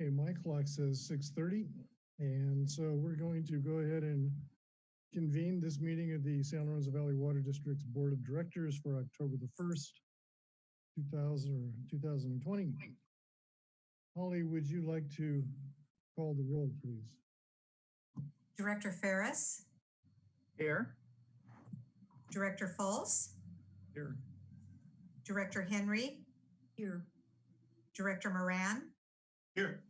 Okay, my clock says six thirty, and so we're going to go ahead and convene this meeting of the San Lorenzo Valley Water District's Board of Directors for October the first, two thousand two thousand and twenty. Holly, would you like to call the roll, please? Director Ferris, Here. Director Fultz? Here. Director Henry. Here. Director Moran, Here.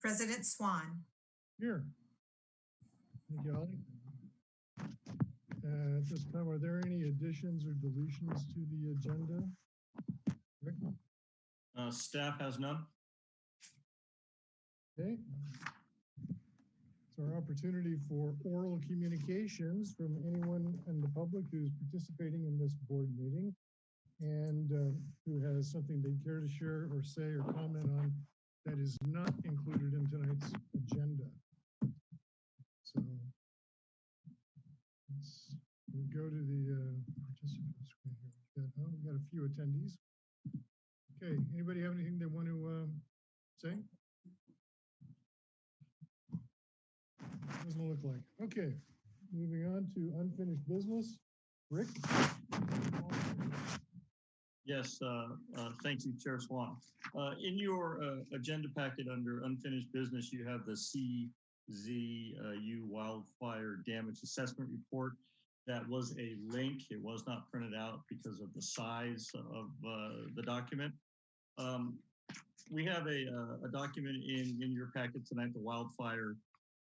President Swan. Here. Thank you, Holly. Uh, At this time, are there any additions or deletions to the agenda? Rick? Uh, staff has none. Okay. It's our opportunity for oral communications from anyone in the public who's participating in this board meeting and uh, who has something they'd care to share or say or comment on that is not included in tonight's agenda. So let's we'll go to the uh, participant screen here. We got, oh, we got a few attendees. Okay, anybody have anything they want to um, say? Doesn't look like. Okay, moving on to unfinished business. Rick? Yes, uh, uh, thank you, Chair Swan. Uh, in your, uh, agenda packet under unfinished business, you have the CZU wildfire damage assessment report. That was a link. It was not printed out because of the size of, uh, the document. Um, we have a, uh, a document in, in your packet tonight, the wildfire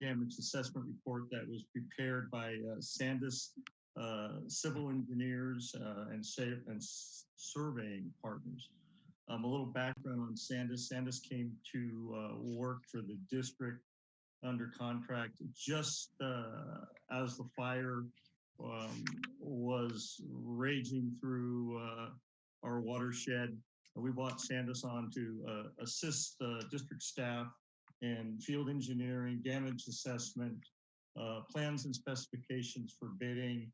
damage assessment report that was prepared by, Sandis civil engineers uh, and and surveying partners. Um, a little background on Sandis. Sandis came to uh, work for the district under contract just uh, as the fire um, was raging through uh, our watershed. We brought Sandis on to uh, assist uh, district staff in field engineering, damage assessment, uh, plans and specifications for bidding,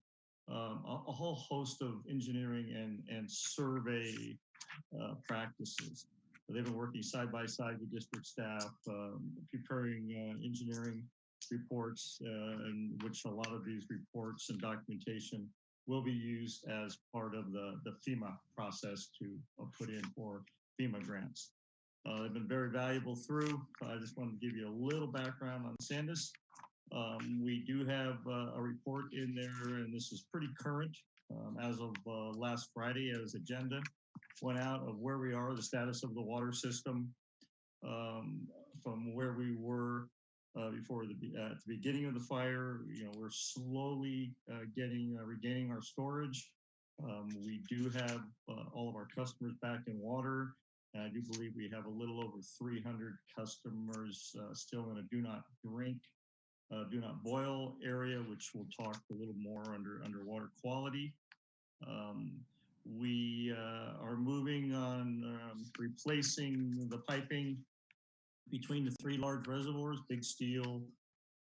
um, a, a whole host of engineering and, and survey uh, practices. They've been working side by side with district staff, um, preparing uh, engineering reports, uh, in which a lot of these reports and documentation will be used as part of the, the FEMA process to uh, put in for FEMA grants. Uh, they've been very valuable through. I just wanted to give you a little background on Sandis. Um, we do have uh, a report in there, and this is pretty current um, as of uh, last Friday as agenda went out of where we are, the status of the water system um, from where we were uh, before the at the beginning of the fire. You know, we're slowly uh, getting uh, regaining our storage. Um, we do have uh, all of our customers back in water. And I do believe we have a little over 300 customers still in a do not drink uh, do not boil area, which we'll talk a little more under underwater quality. Um, we uh, are moving on um, replacing the piping between the three large reservoirs, Big Steel,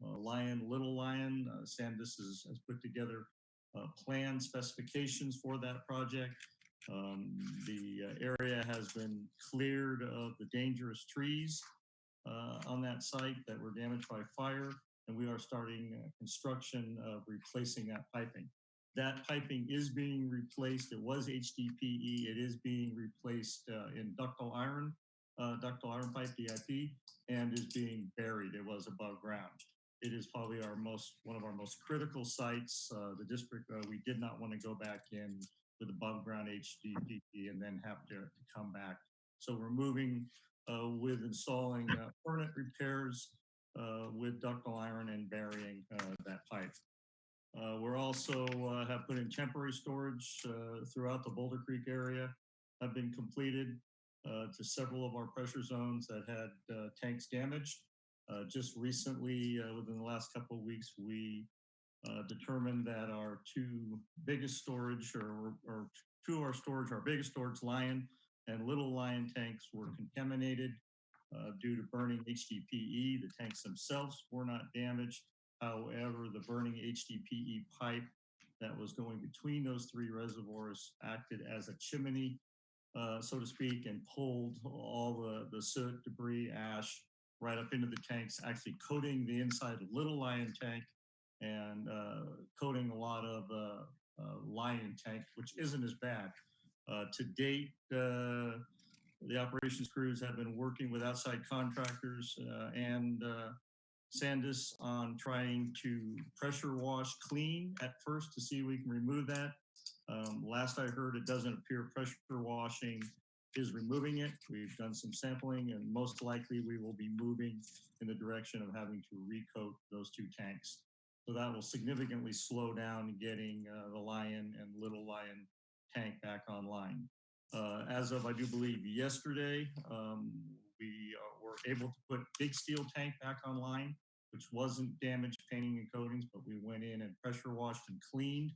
uh, Lyon, Little Lyon. Uh, Sandis has, has put together uh, plan specifications for that project. Um, the uh, area has been cleared of the dangerous trees uh, on that site that were damaged by fire and we are starting construction of replacing that piping. That piping is being replaced. It was HDPE. It is being replaced uh, in ductile iron, uh, ductile iron pipe DIP, and is being buried. It was above ground. It is probably our most one of our most critical sites. Uh, the district uh, we did not want to go back in with above ground HDPE and then have to, to come back. So we're moving uh, with installing uh, permanent repairs with ductile iron and burying uh, that pipe. Uh, we're also uh, have put in temporary storage uh, throughout the Boulder Creek area. Have been completed uh, to several of our pressure zones that had uh, tanks damaged. Uh, just recently, uh, within the last couple of weeks, we uh, determined that our two biggest storage, or, or two of our storage, our biggest storage, Lyon and Little Lyon tanks, were contaminated uh, due to burning HDPE. The tanks themselves were not damaged. However, the burning HDPE pipe that was going between those three reservoirs acted as a chimney, uh, so to speak, and pulled all the, the soot, debris, ash right up into the tanks, actually coating the inside of Little Lyon tank and uh, coating a lot of uh, uh, Lyon tank, which isn't as bad. Uh, to date, uh, the operations crews have been working with outside contractors uh, and uh, Sandis on trying to pressure wash clean at first to see if we can remove that. Um, last I heard, it doesn't appear pressure washing is removing it. We've done some sampling and most likely we will be moving in the direction of having to recoat those two tanks. So that will significantly slow down getting uh, the Lyon and Little Lyon tank back online. Uh, as of, I do believe, yesterday, um, we uh, were able to put Big Steel tank back online, which wasn't damaged painting and coatings, but we went in and pressure washed and cleaned.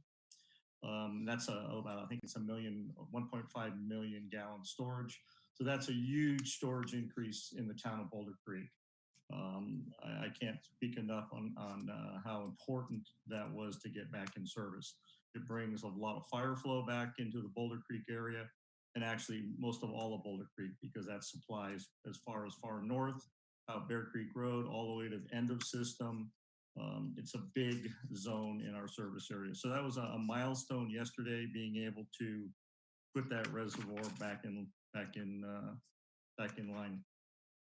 Um, that's a, about, I think it's a million, 1.5 million gallon storage. So that's a huge storage increase in the town of Boulder Creek. Um, I, I can't speak enough on, on uh, how important that was to get back in service. It brings a lot of fire flow back into the Boulder Creek area and actually most of all of Boulder Creek because that supplies as far as far north, out Bear Creek Road, all the way to the end of system. Um, it's a big zone in our service area. So that was a, a milestone yesterday, being able to put that reservoir back in back in uh, back in line.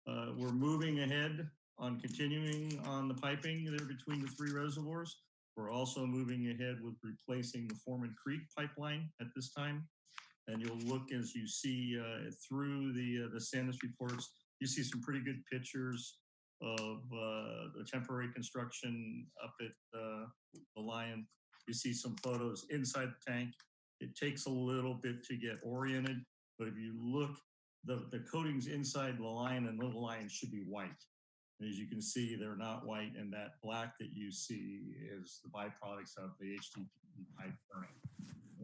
Uh, we're moving ahead on continuing on the piping there between the three reservoirs. We're also moving ahead with replacing the Foreman Creek pipeline at this time. And you'll look as you see uh, through the uh, the Sandis reports, you see some pretty good pictures of uh, the temporary construction up at uh, the Lyon. You see some photos inside the tank. It takes a little bit to get oriented, but if you look, the, the coatings inside the Lyon and Little Lyon should be white. And as you can see, they're not white, and that black that you see is the byproducts of the HDPE pipe burning.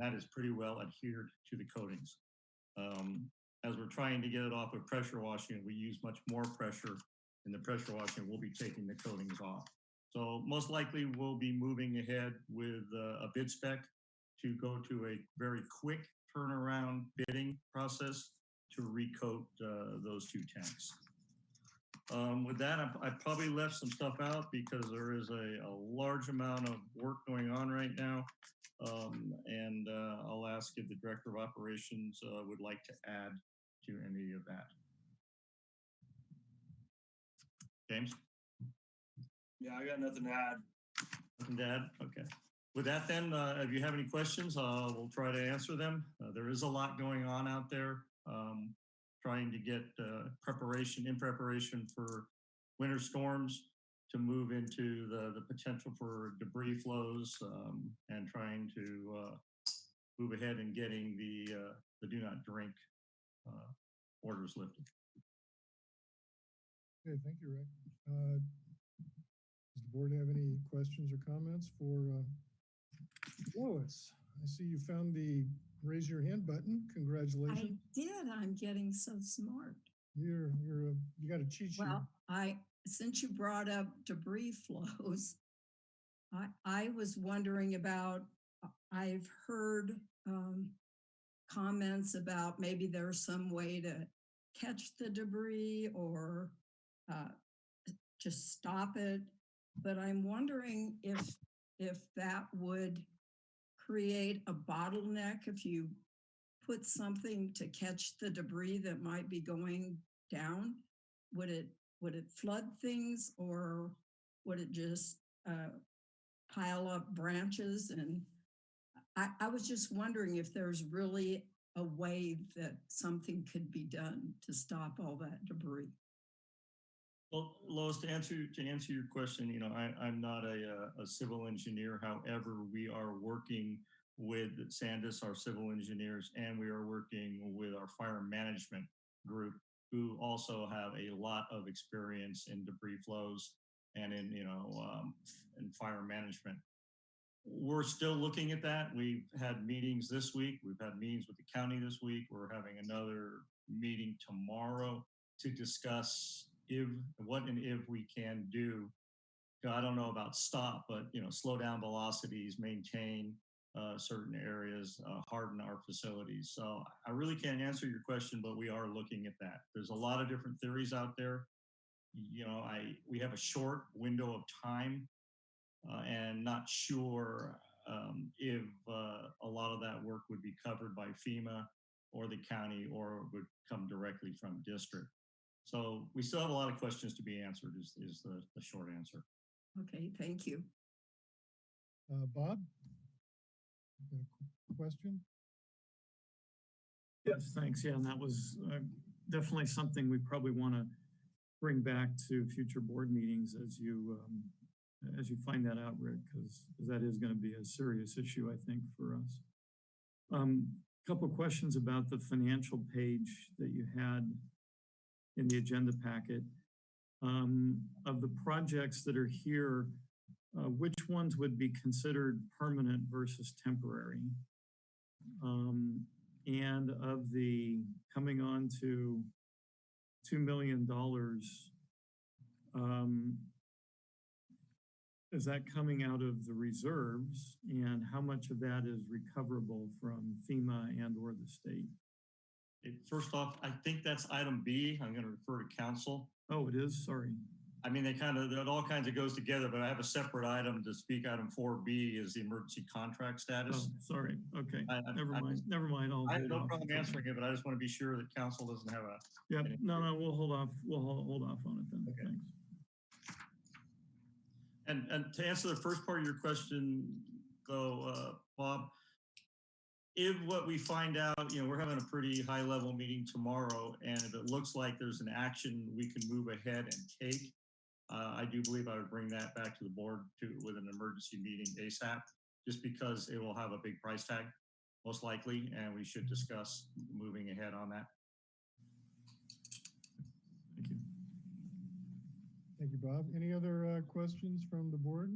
That is pretty well adhered to the coatings. Um, as we're trying to get it off of pressure washing, we use much more pressure in the pressure washing, we'll be taking the coatings off. So most likely we'll be moving ahead with uh, a bid spec to go to a very quick turnaround bidding process to recoat uh, those two tanks. Um, with that, I, I, probably left some stuff out because there is a, a large amount of work going on right now. Um, and uh, I'll ask if the Director of Operations uh, would like to add to any of that. James? Yeah, I got nothing to add. Nothing to add? Okay. With that then, uh, if you have any questions, uh, we'll try to answer them. Uh, there is a lot going on out there. Um, trying to get uh, preparation, in preparation for winter storms to move into the, the potential for debris flows um, and trying to uh, move ahead and getting the, uh, the do not drink orders lifted. Okay, thank you, Rick. Uh, Does the board have any questions or comments for uh, Lois? I see you found the raise your hand button. Congratulations. I did. I'm getting so smart. You're, you're, a- you got a cheat sheet. Well, I, since you brought up debris flows, I, I was wondering about, I've heard um, comments about maybe there's some way to catch the debris or uh, just stop it. But I'm wondering if, if that would create a bottleneck if you put something to catch the debris that might be going down? Would it, would it flood things or would it just uh, pile up branches? And I, I was just wondering if there's really a way that something could be done to stop all that debris. Well, Lois, to answer to answer your question, you know, I, I'm not a, uh, a civil engineer. However, we are working with Sandis, our civil engineers, and we are working with our fire management group, who also have a lot of experience in debris flows and in, you know, um, in fire management. We're still looking at that. We've had meetings this week. We've had meetings with the county this week. We're having another meeting tomorrow to discuss if what and if we can do. I don't know about stop, but you know, slow down velocities, maintain uh, certain areas, uh, harden our facilities. So I really can't answer your question, but we are looking at that. There's a lot of different theories out there. you know, I, we have a short window of time uh, and not sure um, if uh, a lot of that work would be covered by FEMA or the county or would come directly from district. So we still have a lot of questions to be answered is, is the, the short answer. Okay, thank you. Uh, Bob? Got a Question? Yes, thanks. Yeah, and that was uh, definitely something we probably want to bring back to future board meetings as you, um, as you find that out, Rick, because that is going to be a serious issue, I think, for us. Um, Couple questions about the financial page that you had in the agenda packet. Um, Of the projects that are here, uh, which ones would be considered permanent versus temporary? Um, and of the coming on to two million dollars, um, is that coming out of the reserves and how much of that is recoverable from FEMA and or the state? First off, I think that's item B. I'm going to refer to council. Oh, it is, sorry. I mean, they kind of, it all kinds of goes together, but I have a separate item to speak. Item four B is the emergency contract Oh, status. sorry, okay, I- I- never I- mind, never mind. I'll I have no off. problem answering it, but I just want to be sure that council doesn't have a, Yep, any- no, no, we'll hold off, we'll hold, hold off on it then, Okay. thanks. and, and to answer the first part of your question, though, uh, Bob, if what we find out, you know, we're having a pretty high level meeting tomorrow, and if it looks like there's an action we can move ahead and take, uh, I do believe I would bring that back to the board to, with an emergency meeting ASAP, just because it will have a big price tag, most likely, and we should discuss moving ahead on that. Thank you. Thank you, Bob. Any other uh, questions from the board?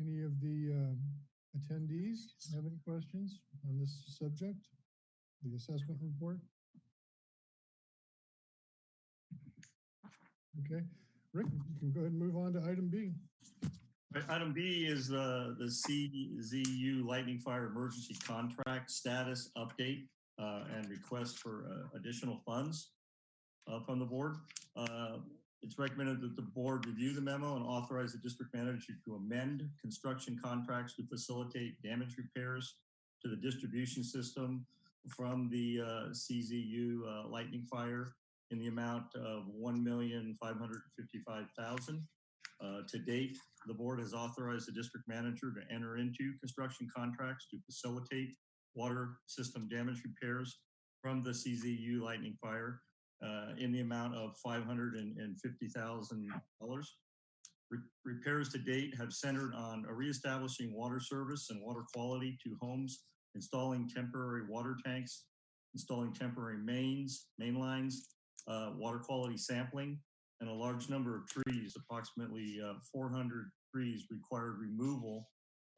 Any of the uh, attendees have any questions on this subject? The assessment report? Okay, Rick, you can go ahead and move on to item B. Item B is the, the CZU Lightning Fire Emergency Contract Status Update uh, and request for uh, additional funds uh, from the board. Uh, It's recommended that the board review the memo and authorize the district manager to amend construction contracts to facilitate damage repairs to the distribution system from the uh, CZU uh, Lightning Fire in the amount of one million five hundred fifty-five thousand. Uh, to date, the board has authorized the district manager to enter into construction contracts to facilitate water system damage repairs from the CZU lightning fire uh, in the amount of five hundred and fifty thousand dollars. Repairs to date have centered on reestablishing water service and water quality to homes, installing temporary water tanks, installing temporary mains, main lines, uh, water quality sampling, and a large number of trees, approximately uh, 400 trees required removal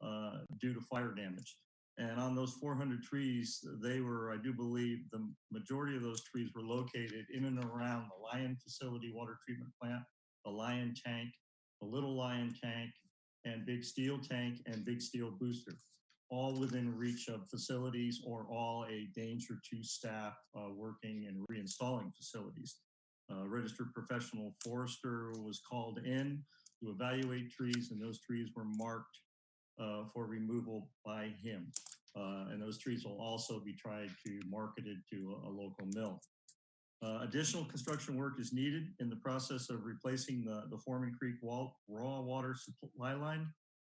uh, due to fire damage. And on those 400 trees, they were, I do believe, the majority of those trees were located in and around the Lyon Facility Water Treatment Plant, the Lyon Tank, the Little Lyon Tank, and Big Steel Tank and Big Steel Booster, all within reach of facilities or all a danger to staff uh, working and reinstalling facilities. Uh, registered professional forester was called in to evaluate trees, and those trees were marked uh, for removal by him. Uh, and those trees will also be tried to marketed to a, a local mill. Uh, additional construction work is needed in the process of replacing the, the Foreman Creek wall, raw water supply line,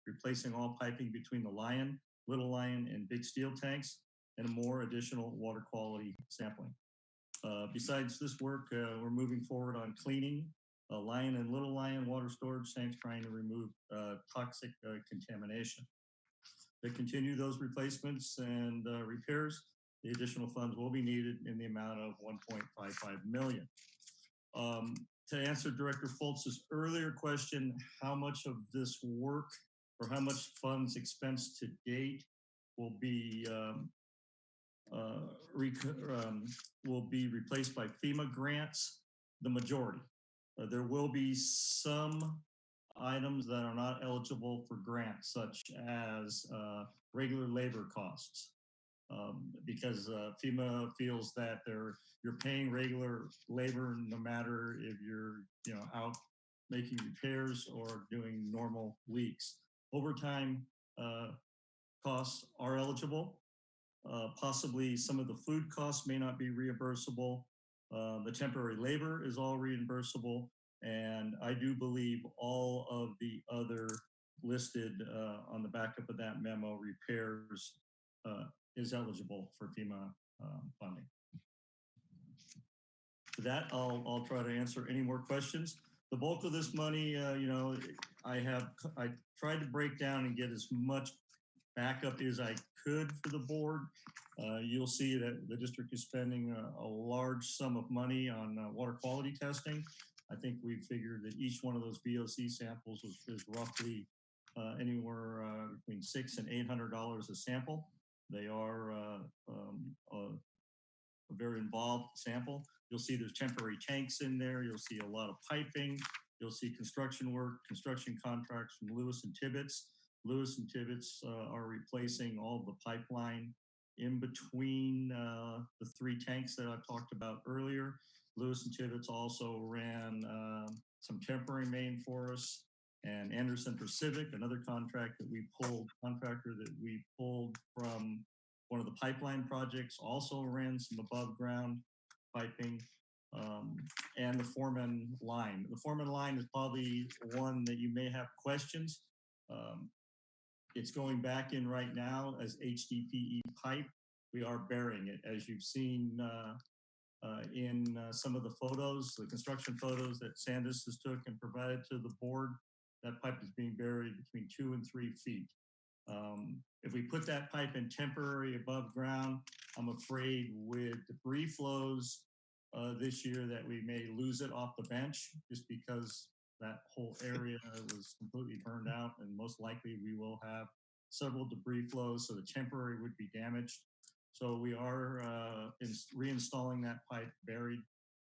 replacing all piping between the Lyon, Little Lyon, and Big Steel tanks, and a more additional water quality sampling. Uh, besides this work, uh, we're moving forward on cleaning uh, Lyon and Little Lyon water storage tanks, trying to remove uh, toxic uh, contamination. To continue those replacements and uh, repairs, the additional funds will be needed in the amount of 1.55 million. Um, to answer Director Fultz's earlier question, how much of this work or how much funds expense to date will be um, uh, um, will be replaced by FEMA grants, the majority. Uh, there will be some items that are not eligible for grants, such as uh, regular labor costs. um, because uh, FEMA feels that they're you're paying regular labor no matter if you're you know out making repairs or doing normal weeks. Overtime uh, costs are eligible. Uh, possibly some of the food costs may not be reimbursable. Uh, the temporary labor is all reimbursable. And I do believe all of the other listed uh, on the backup of that memo repairs uh, is eligible for FEMA um, funding. For that, I'll, I'll try to answer any more questions. The bulk of this money, uh, you know, I have, I tried to break down and get as much backup as I could for the board. Uh, you'll see that the district is spending a, a large sum of money on uh, water quality testing. I think we figured that each one of those VOC samples was, is roughly uh, anywhere uh, between six and eight hundred dollars a sample. They are uh, um, a, very involved sample. You'll see there's temporary tanks in there. You'll see a lot of piping. You'll see construction work, construction contracts from Lewis and Tibbetts. Lewis and Tibbetts uh, are replacing all the pipeline in between uh, the three tanks that I talked about earlier. Lewis and Tibbetts also ran uh, some temporary main for us and Anderson Pacific, another contract that we pulled, contractor that we pulled from one of the pipeline projects, also ran some above ground piping um, and the Foreman line. The Foreman line is probably one that you may have questions. Um, it's going back in right now as HDPE pipe. We are burying it, as you've seen uh, uh, in uh, some of the photos, the construction photos that Sandis has took and provided to the board. That pipe is being buried between two and three feet. Um, if we put that pipe in temporary above ground, I'm afraid with debris flows uh, this year that we may lose it off the bench just because that whole area was completely burned out and most likely we will have several debris flows so the temporary would be damaged. So we are uh, reinstalling that pipe buried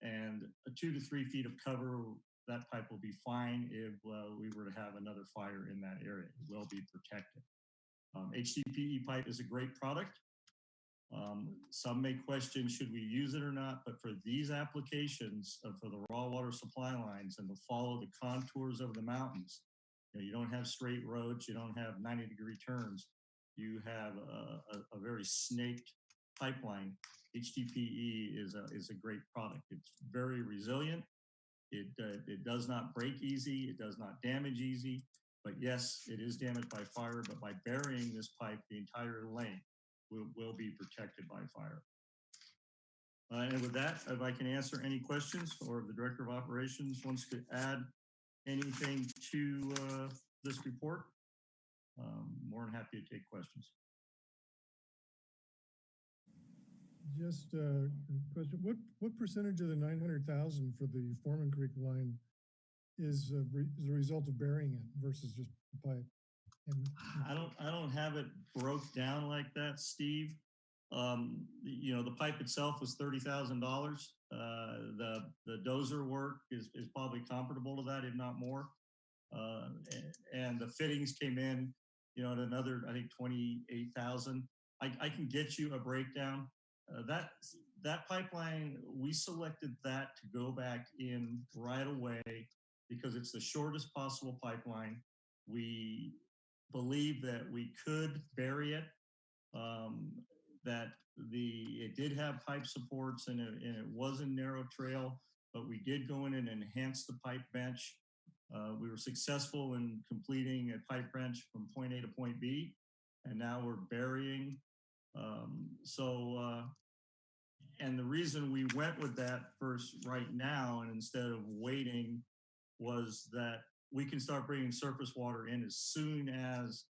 and a two to three feet of cover, that pipe will be fine if uh, we were to have another fire in that area. It will be protected. Um, HDPE pipe is a great product. Um, some may question, should we use it or not? But for these applications, uh, for the raw water supply lines and to follow the contours of the mountains, you, know, you don't have straight roads, you don't have 90 degree turns, you have a, a, a very snaked pipeline. HDPE is a, is a great product. It's very resilient. It, uh, it does not break easy. It does not damage easy. But yes, it is damaged by fire, but by burying this pipe, the entire length will, will be protected by fire. Uh, and with that, if I can answer any questions or if the Director of Operations wants to add anything to uh, this report, um, more than happy to take questions. Just a question, what, what percentage of the nine hundred thousand for the Foreman Creek line is, uh, re- is a result of burying it versus just the pipe? And I don't, I don't have it broke down like that, Steve. Um, you know, the pipe itself was thirty thousand dollars. Uh, the, the dozer work is, is probably comparable to that, if not more. Uh, and the fittings came in, you know, at another, I think, twenty-eight thousand. I, I can get you a breakdown. Uh, that, that pipeline, we selected that to go back in right away because it's the shortest possible pipeline. We believe that we could bury it, um, that the, it did have pipe supports and it, and it was a narrow trail, but we did go in and enhance the pipe bench. Uh, we were successful in completing a pipe bench from point A to point B, and now we're burying. Um, so, uh, and the reason we went with that first right now and instead of waiting was that we can start bringing surface water in as soon as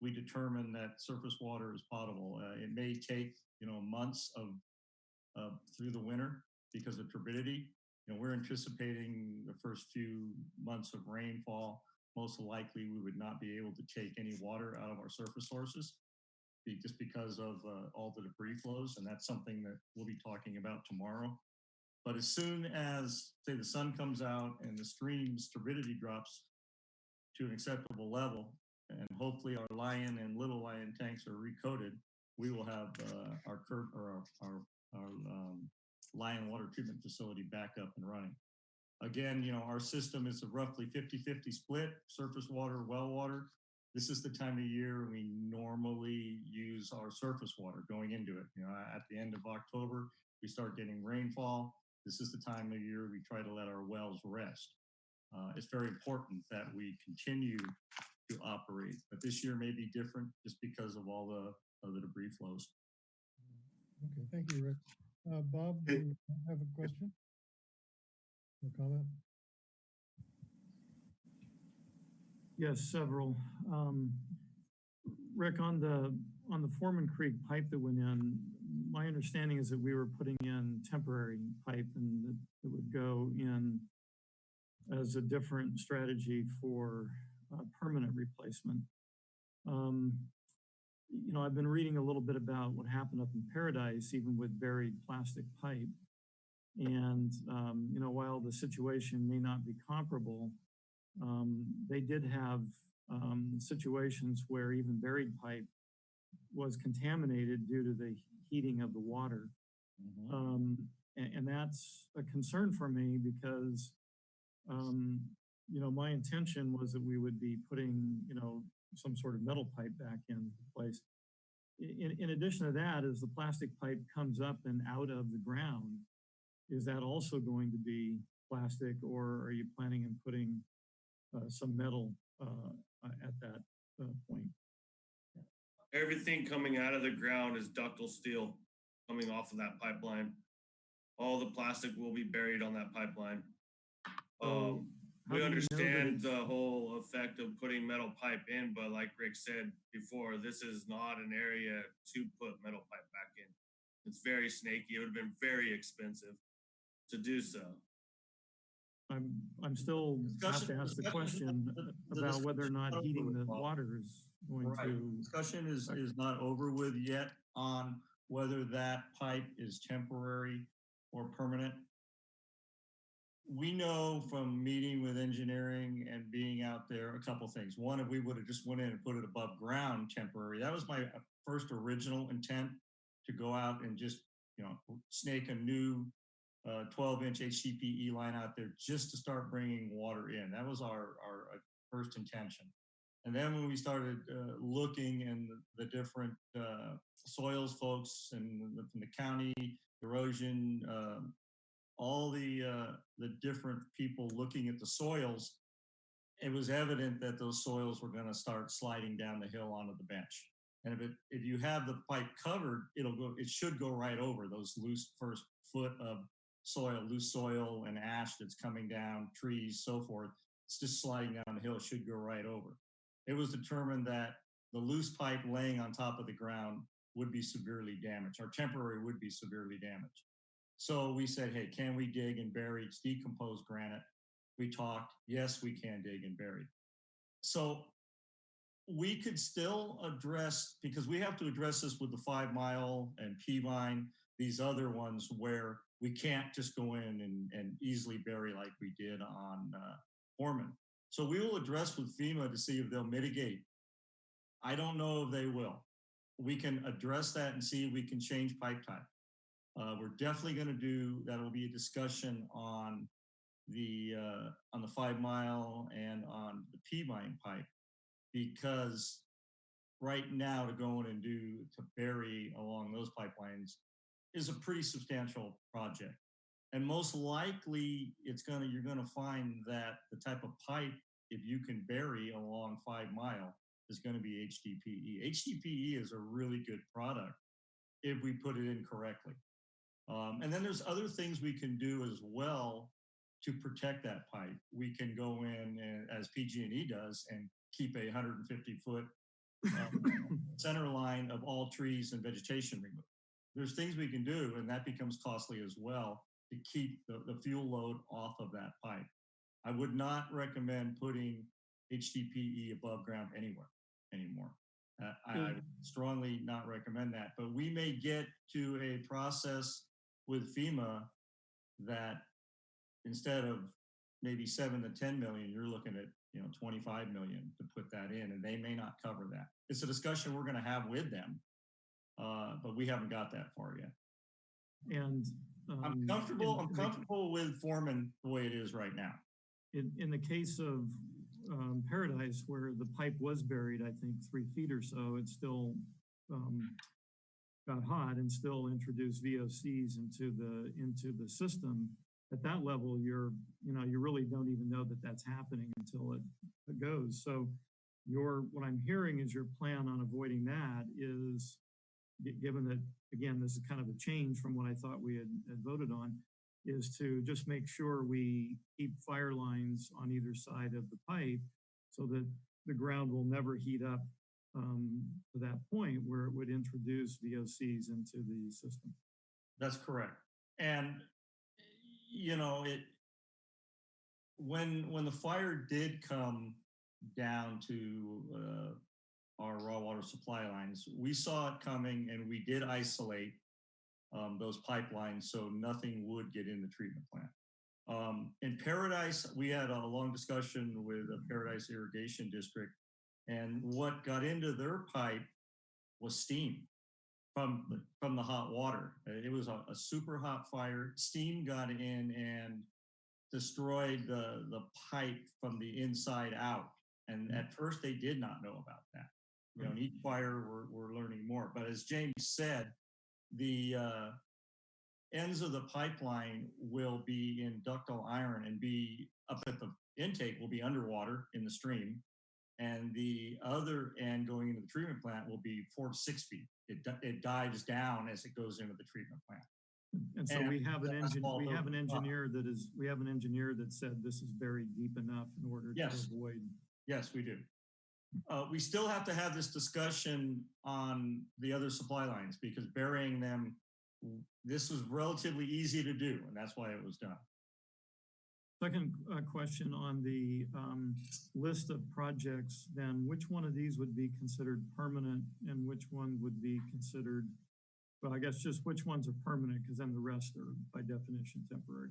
we determine that surface water is potable. Uh, it may take, you know, months of uh, through the winter because of turbidity. You know, we're anticipating the first few months of rainfall. Most likely, we would not be able to take any water out of our surface sources just because of uh, all the debris flows, and that's something that we'll be talking about tomorrow. But as soon as, say, the sun comes out and the stream's turbidity drops to an acceptable level, and hopefully our Lyon and little Lyon tanks are recoated, we will have uh, our or our, our, our um, Lyon Water Treatment Facility back up and running. Again, you know, our system is a roughly 50-50 split, surface water, well water. This is the time of year we normally use our surface water going into it. You know, at the end of October, we start getting rainfall. This is the time of year we try to let our wells rest. Uh, it's very important that we continue to operate, but this year may be different just because of all the, of the debris flows. Okay, thank you, Rick. Uh, Bob, do you have a question? Or comment? Yes, several. Um, Rick, on the, on the Foreman Creek pipe that went in, my understanding is that we were putting in temporary pipe and that it would go in as a different strategy for uh, permanent replacement. Um, you know, I've been reading a little bit about what happened up in Paradise, even with buried plastic pipe. And, um, you know, while the situation may not be comparable, um, they did have um, situations where even buried pipe was contaminated due to the heating of the water. Um, and, and that's a concern for me because, um, you know, my intention was that we would be putting, you know, some sort of metal pipe back in place. In, in addition to that, as the plastic pipe comes up and out of the ground, is that also going to be plastic or are you planning on putting uh, some metal uh, at that uh, point? Everything coming out of the ground is ductile steel coming off of that pipeline. All the plastic will be buried on that pipeline. Um, we do you know that understand the whole effect of putting metal pipe in, but like Rick said before, this is not an area to put metal pipe back in. It's very snaky. It would have been very expensive to do so. I'm, I'm still have to ask the question the- the about whether or not heating the water is going Right. to. Discussion is, is not over with yet on whether that pipe is temporary or permanent. We know from meeting with engineering and being out there, a couple things. One, if we would have just went in and put it above ground temporary, that was my uh, first original intent to go out and just, you know, snake a new uh, 12 inch HDPE line out there just to start bringing water in. That was our, our uh, first intention. And then when we started uh, looking and the, the different uh, soils folks and the, from the county erosion, um, all the uh, the different people looking at the soils, it was evident that those soils were going to start sliding down the hill onto the bench. And if it if you have the pipe covered, it'll go. It should go right over those loose first foot of soil, loose soil and ash that's coming down, trees, so forth. It's just sliding down the hill. It should go right over it was determined that the loose pipe laying on top of the ground would be severely damaged, or temporary would be severely damaged. So we said, hey, can we dig and bury decomposed granite? We talked, yes, we can dig and bury. So we could still address, because we have to address this with the five mile and Peavine, these other ones where we can't just go in and, and easily bury like we did on uh. So we will address with FEMA to see if they'll mitigate. I don't know if they will. We can address that and see if we can change pipe type. Uh, we're definitely going to do, that'll be a discussion on the, uh, on the five mile and on the Peavine pipe. Because right now to go in and do, to bury along those pipelines is a pretty substantial project. And most likely, it's gonna, you're gonna find that the type of pipe, if you can bury along five mile, is gonna be HDPE. HDPE is a really good product if we put it in correctly. Um, and then there's other things we can do as well to protect that pipe. We can go in and, as PG&E does and keep a 150 foot um, center line of all trees and vegetation removed. There's things we can do, and that becomes costly as well to keep the, the fuel load off of that pipe. I would not recommend putting HDPE above ground anywhere anymore. Uh, I, I strongly not recommend that, but we may get to a process with FEMA that instead of maybe seven to 10 million, you're looking at, you know, 25 million to put that in, and they may not cover that. It's a discussion we're going to have with them. Uh, but we haven't got that far yet. And. I'm um, comfortable, in- I'm in the- comfortable with Foreman the way it is right now. In, in the case of um, Paradise, where the pipe was buried, I think, three feet or so, it still um, got hot and still introduced VOCs into the, into the system. At that level, you're, you know, you really don't even know that that's happening until it, it goes. So your, what I'm hearing is your plan on avoiding that is, given that, again, this is kind of a change from what I thought we had had voted on, is to just make sure we keep fire lines on either side of the pipe so that the ground will never heat up um, to that point where it would introduce VOCs into the system. That's correct. And, you know, it, when, when the fire did come down to, uh, our raw water supply lines, we saw it coming and we did isolate, um, those pipelines so nothing would get in the treatment plant. Um, in Paradise, we had a long discussion with the Paradise Irrigation District and what got into their pipe was steam from the, from the hot water. Uh, It was a, a super hot fire. Steam got in and destroyed the the pipe from the inside out. And at first, they did not know about that. You know, in each fire, we're we're learning more. But as James said, the uh, ends of the pipeline will be in ductile iron and be up at the intake will be underwater in the stream and the other end going into the treatment plant will be four to six feet. It, it dives down as it goes into the treatment plant. And so And we have an engine, we have an engineer that is, we have an engineer that said this is buried deep enough in order to avoid. Yes, we do. Uh, we still have to have this discussion on the other supply lines because burying them, this was relatively easy to do, and that's why it was done. Second uh, question on the um, list of projects, then which one of these would be considered permanent and which one would be considered, well, I guess just which ones are permanent because then the rest are by definition temporary.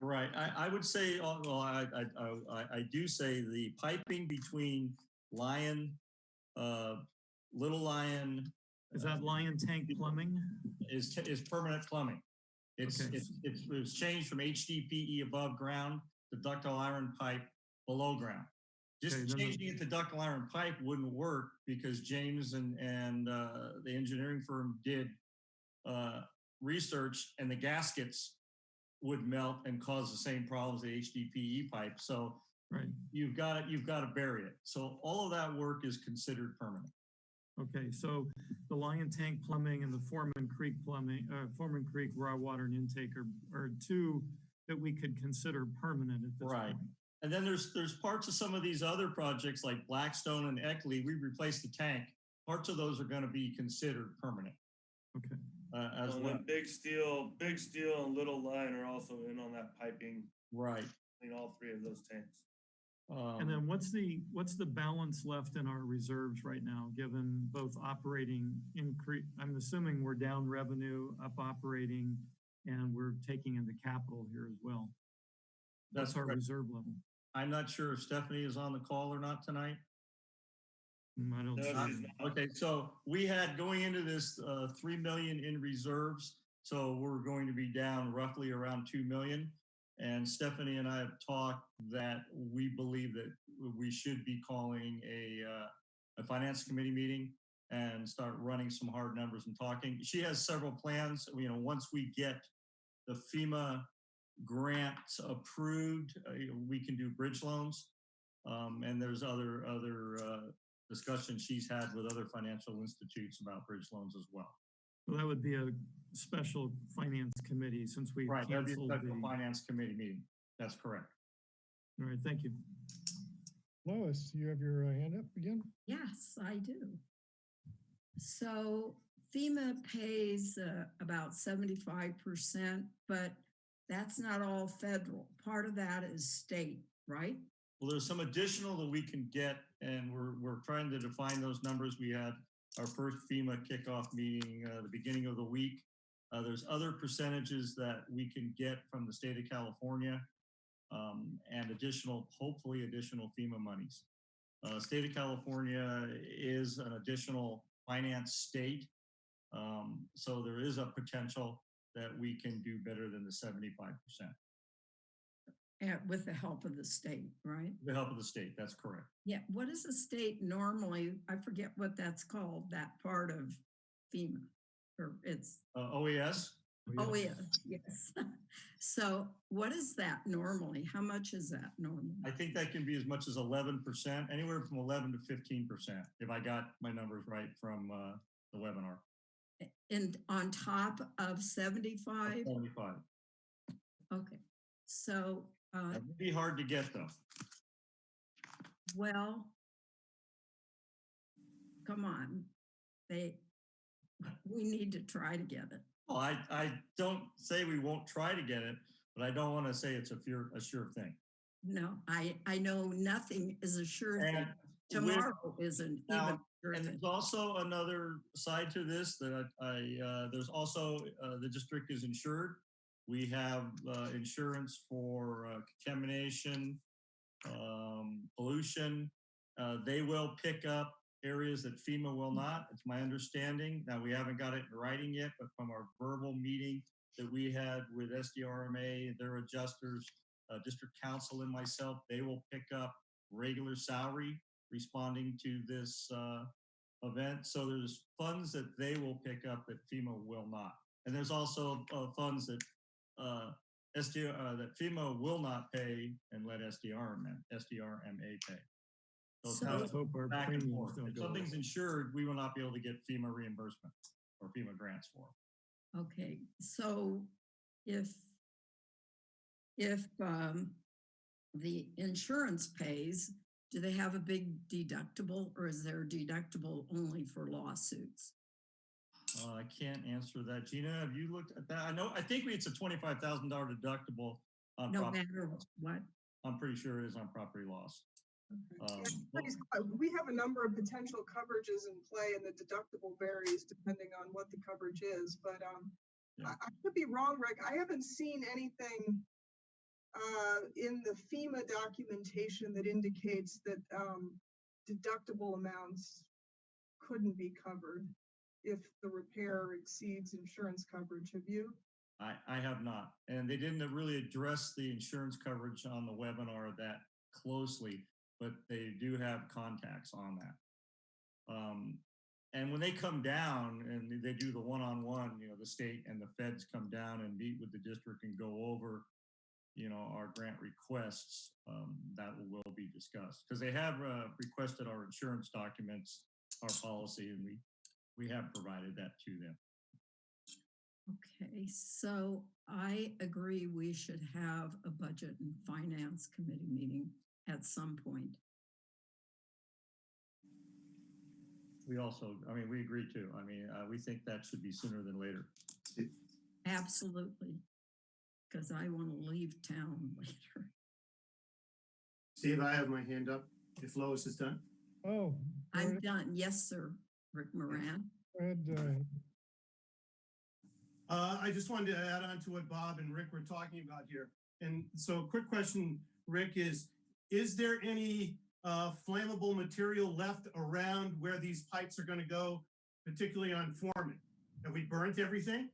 Right. I, I would say, uh, well, I, I, I- I, I do say the piping between Lyon, uh, Little Lyon. Is uh, that Lyon Tank Plumbing? is, is permanent plumbing. It's, Okay. it's, it's, it was changed from HDPE above ground to ductile iron pipe below ground. Okay, Just the- changing it to ductile iron pipe wouldn't work because James and, and, uh, the engineering firm did, uh, research and the gaskets would melt and cause the same problems the HDPE pipe. So Right, you've got to, you've got to bury it. So all of that work is considered permanent. okay, so the Lyon Tank Plumbing and the Foreman Creek Plumbing, uh, Foreman Creek Raw Water and Intake are, are two that we could consider permanent at this Right. point. And then there's there's parts of some of these other projects like Blackstone and Eckley, we replaced the tank. Parts of those are going to be considered permanent Okay, uh, as Well, well. Big Steel, Big Steel and Little Lyon are also in on that piping Right. in all three of those tanks. And Um, then what's the, what's the balance left in our reserves right now, given both operating increase, I'm assuming we're down revenue, up operating, and we're taking in the capital here as well. That's That's our correct. reserve level. I'm not sure if Stephanie is on the call or not tonight. Mm, I don't No, see she's it. not. Okay, so we had going into this uh, 3 million in reserves. So we're going to be down roughly around 2 million. And Stephanie and I have talked that we believe that we should be calling a, uh, a finance committee meeting and start running some hard numbers and talking. She has several plans, you know, once we get the FEMA grants approved, uh, we can do bridge loans. Um, and there's other, other, uh, discussions she's had with other financial institutes about bridge loans as well. So that would be a special finance committee since we Right, that'd be a canceled special the, finance committee meeting. That's correct. All right, thank you. Lois, you have your uh, hand up again? Yes, I do. So FEMA pays uh, about seventy-five percent, but that's not all federal. Part of that is state, right? Well, there's some additional that we can get and we're, we're trying to define those numbers. We had our first FEMA kickoff meeting, uh, the beginning of the week. Uh, there's other percentages that we can get from the state of California. Um, and additional, hopefully additional FEMA monies. Uh, state of California is an additional finance state. Um, so there is a potential that we can do better than the seventy-five percent. eh, with the help of the state, right? The help of the state, that's correct. Yeah, what is the state normally, I forget what that's called, that part of FEMA, or it's, Uh, OES, oh, yeah, yes. So what is that normally? How much is that normally? I think that can be as much as eleven percent, anywhere from eleven to fifteen percent, if I got my numbers right from, uh, the webinar. And on top of seventy-five? Seventy-five. Okay, so, uh, That'd be hard to get though. well, come on, they, we need to try to get it. Well, I, I don't say we won't try to get it, but I don't want to say it's a sure, a sure thing. No, I, I know nothing is a sure thing. And with- Tomorrow isn't even. Now, sure And thing. there's also another side to this that I, I, uh, there's also, uh, the district is insured. We have, uh, insurance for uh, contamination, um, pollution. Uh, they will pick up areas that FEMA will not. It's my understanding. Now, we haven't got it in writing yet, but from our verbal meeting that we had with SDRMA, their adjusters, uh, district council and myself, they will pick up regular salary responding to this uh, event. So there's funds that they will pick up that FEMA will not. And there's also uh, funds that uh, SDR, uh, that FEMA will not pay and let SDRMA, SDRMA pay. So it's So- kind Let's hope our back and forth. If go up. something's insured, we will not be able to get FEMA reimbursement or FEMA grants for. Okay, so if, if, um, the insurance pays, do they have a big deductible or is their deductible only for lawsuits? Uh, I can't answer that. Gina, have you looked at that? I know, I think it's a twenty-five thousand dollar deductible on No property. matter what? I'm pretty sure it is on property loss. Yeah, Um, We have a number of potential coverages in play and the deductible varies depending on what the coverage is, but um, Yeah. I, I could be wrong, Rick. I haven't seen anything uh, in the FEMA documentation that indicates that um, deductible amounts couldn't be covered if the repair exceeds insurance coverage. Have you? I, I have not, and they didn't really address the insurance coverage on the webinar that closely, but they do have contacts on that. Um, and when they come down and they do the one-on-one, you know, the state and the feds come down and meet with the district and go over, you know, our grant requests, um, that will be discussed. Because they have, uh, requested our insurance documents, our policy, and we, we have provided that to them. Okay, so I agree we should have a budget and finance committee meeting at some point. We also, I mean, we agree too. I mean, uh, we think that should be sooner than later. Absolutely. Because I want to leave town later. Steve, I have my hand up if Lois is done. Oh, I'm Right. done. Yes, sir, Rick Moran. Fred, uh, Uh, I just wanted to add on to what Bob and Rick were talking about here. And so a quick question, Rick, is, is there any uh, flammable material left around where these pipes are gonna go, particularly on Foreman? Have we burnt everything?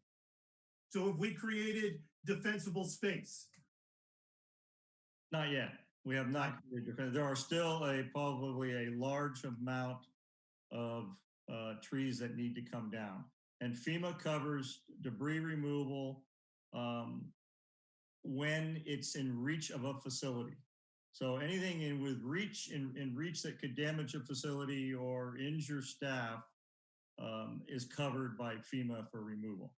So have we created defensible space? Not yet. We have not. created defense. There are still a, probably a large amount of uh, trees that need to come down. And FEMA covers debris removal um, when it's in reach of a facility. So anything in with reach, in, in reach that could damage a facility or injure staff um, is covered by FEMA for removal.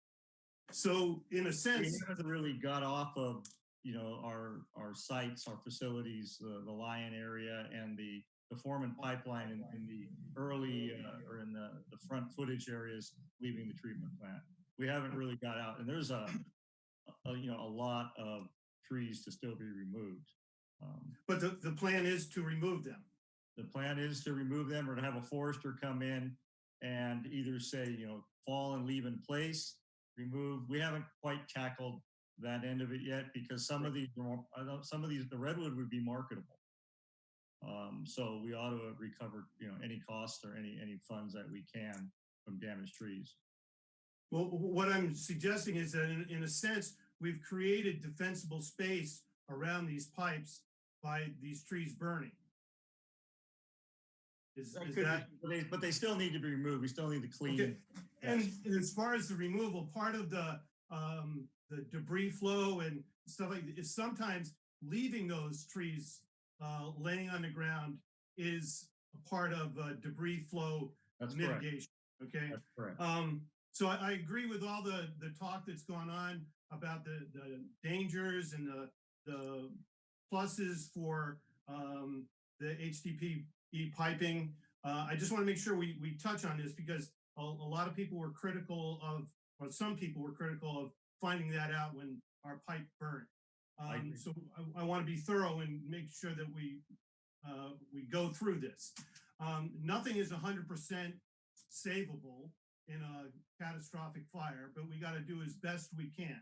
So in a sense, we haven't really got off of, you know, our, our sites, our facilities, the, the Lyon area and the, the Foreman pipeline in, in the early, uh, or in the, the front footage areas leaving the treatment plant. We haven't really got out and there's a, a, you know, a lot of trees to still be removed. Um, but the, the plan is to remove them. the plan is to remove them or to have a forester come in and either say, you know, fall and leave in place, remove. We haven't quite tackled that end of it yet because some of these, are more- I know some of these, the redwood would be marketable. Um, so we ought to have recovered, you know, any costs or any, any funds that we can from damaged trees. Well, what I'm suggesting is that in, in a sense, we've created defensible space around these pipes by these trees burning. Is, That is could be- that? But they, but they still need to be removed. We still need to clean. Okay, and as far as the removal, part of the, um, the debris flow and stuff like, is sometimes leaving those trees, uh, laying on the ground is a part of, uh, debris flow That's correct. mitigation, okay? That's correct. Um, so I, I agree with all the, the talk that's gone on about the, the dangers and the, the pluses for, um, the HDPE piping. Uh, I just want to make sure we, we touch on this because a, a lot of people were critical of, or some people were critical of finding that out when our pipe burned. Um, agree. so I, I want to be thorough and make sure that we, uh, we go through this. Um, nothing is hundred percent savable in a catastrophic fire, but we got to do as best we can.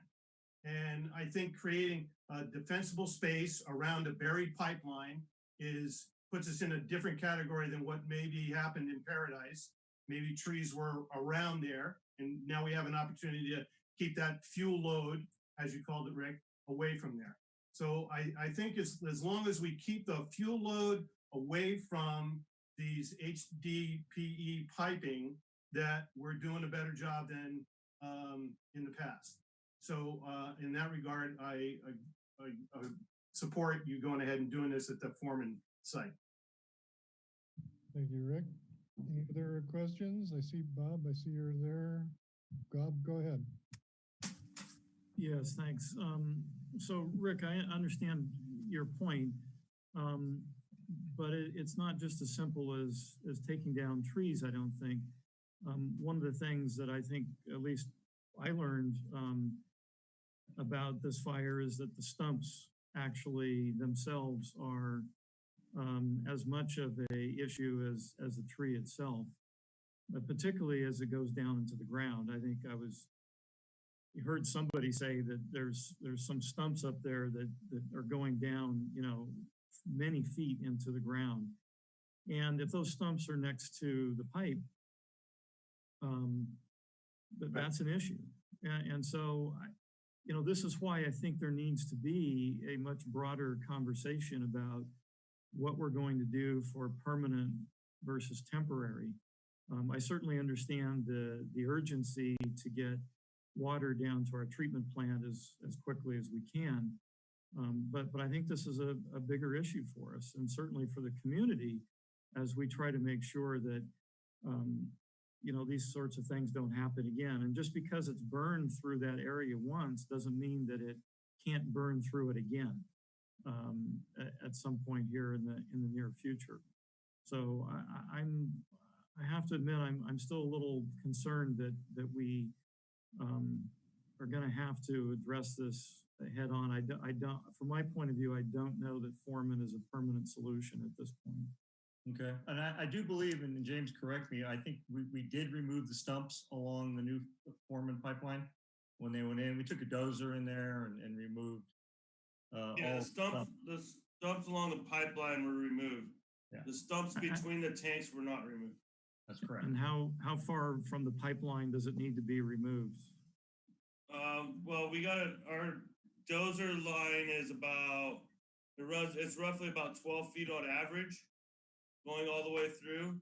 And I think creating a defensible space around a buried pipeline is, puts us in a different category than what maybe happened in Paradise. Maybe trees were around there and now we have an opportunity to keep that fuel load, as you called it, Rick, away from there. So I, I think as, as long as we keep the fuel load away from these HDPE piping, that we're doing a better job than um, in the past. So uh, in that regard, I, I, I, I support you going ahead and doing this at the Foreman site. Thank you, Rick. Any other questions? I see Bob, I see you're there. Bob, go ahead. Yes, thanks. Um, so Rick, I understand your point. Um, but it, it's not just as simple as, as taking down trees, I don't think. Um, one of the things that I think, at least I learned, um, about this fire is that the stumps actually themselves are, um, as much of a issue as, as the tree itself. But particularly as it goes down into the ground. I think I was you heard somebody say that there's there's some stumps up there that that are going down, you know, many feet into the ground. And if those stumps are next to the pipe, um, that that's an issue. And, and so, I, you know, this is why I think there needs to be a much broader conversation about what we're going to do for permanent versus temporary. Um, I certainly understand the the urgency to get water down to our treatment plant as, as quickly as we can. Um, but, but I think this is a, a bigger issue for us and certainly for the community as we try to make sure that, um, you know, these sorts of things don't happen again. And just because it's burned through that area once doesn't mean that it can't burn through it again um, at, some point here in the, in the near future. So I, I'm, I have to admit, I'm, I'm still a little concerned that, that we, um, are going to have to address this head on. I don't, I don't, from my point of view, I don't know that Foreman is a permanent solution at this point. Okay, and I, I do believe, and James, correct me, I think we, we did remove the stumps along the new Foreman pipeline when they went in. We took a dozer in there and, and removed uh, Yeah, all the stumps, the stumps along the pipeline were removed. Yeah. The stumps I- I- between the tanks were not removed. That's correct. And how, how far from the pipeline does it need to be removed? Um, well, we got it, our dozer line is about, it runs, it's roughly about twelve feet on average, going all the way through.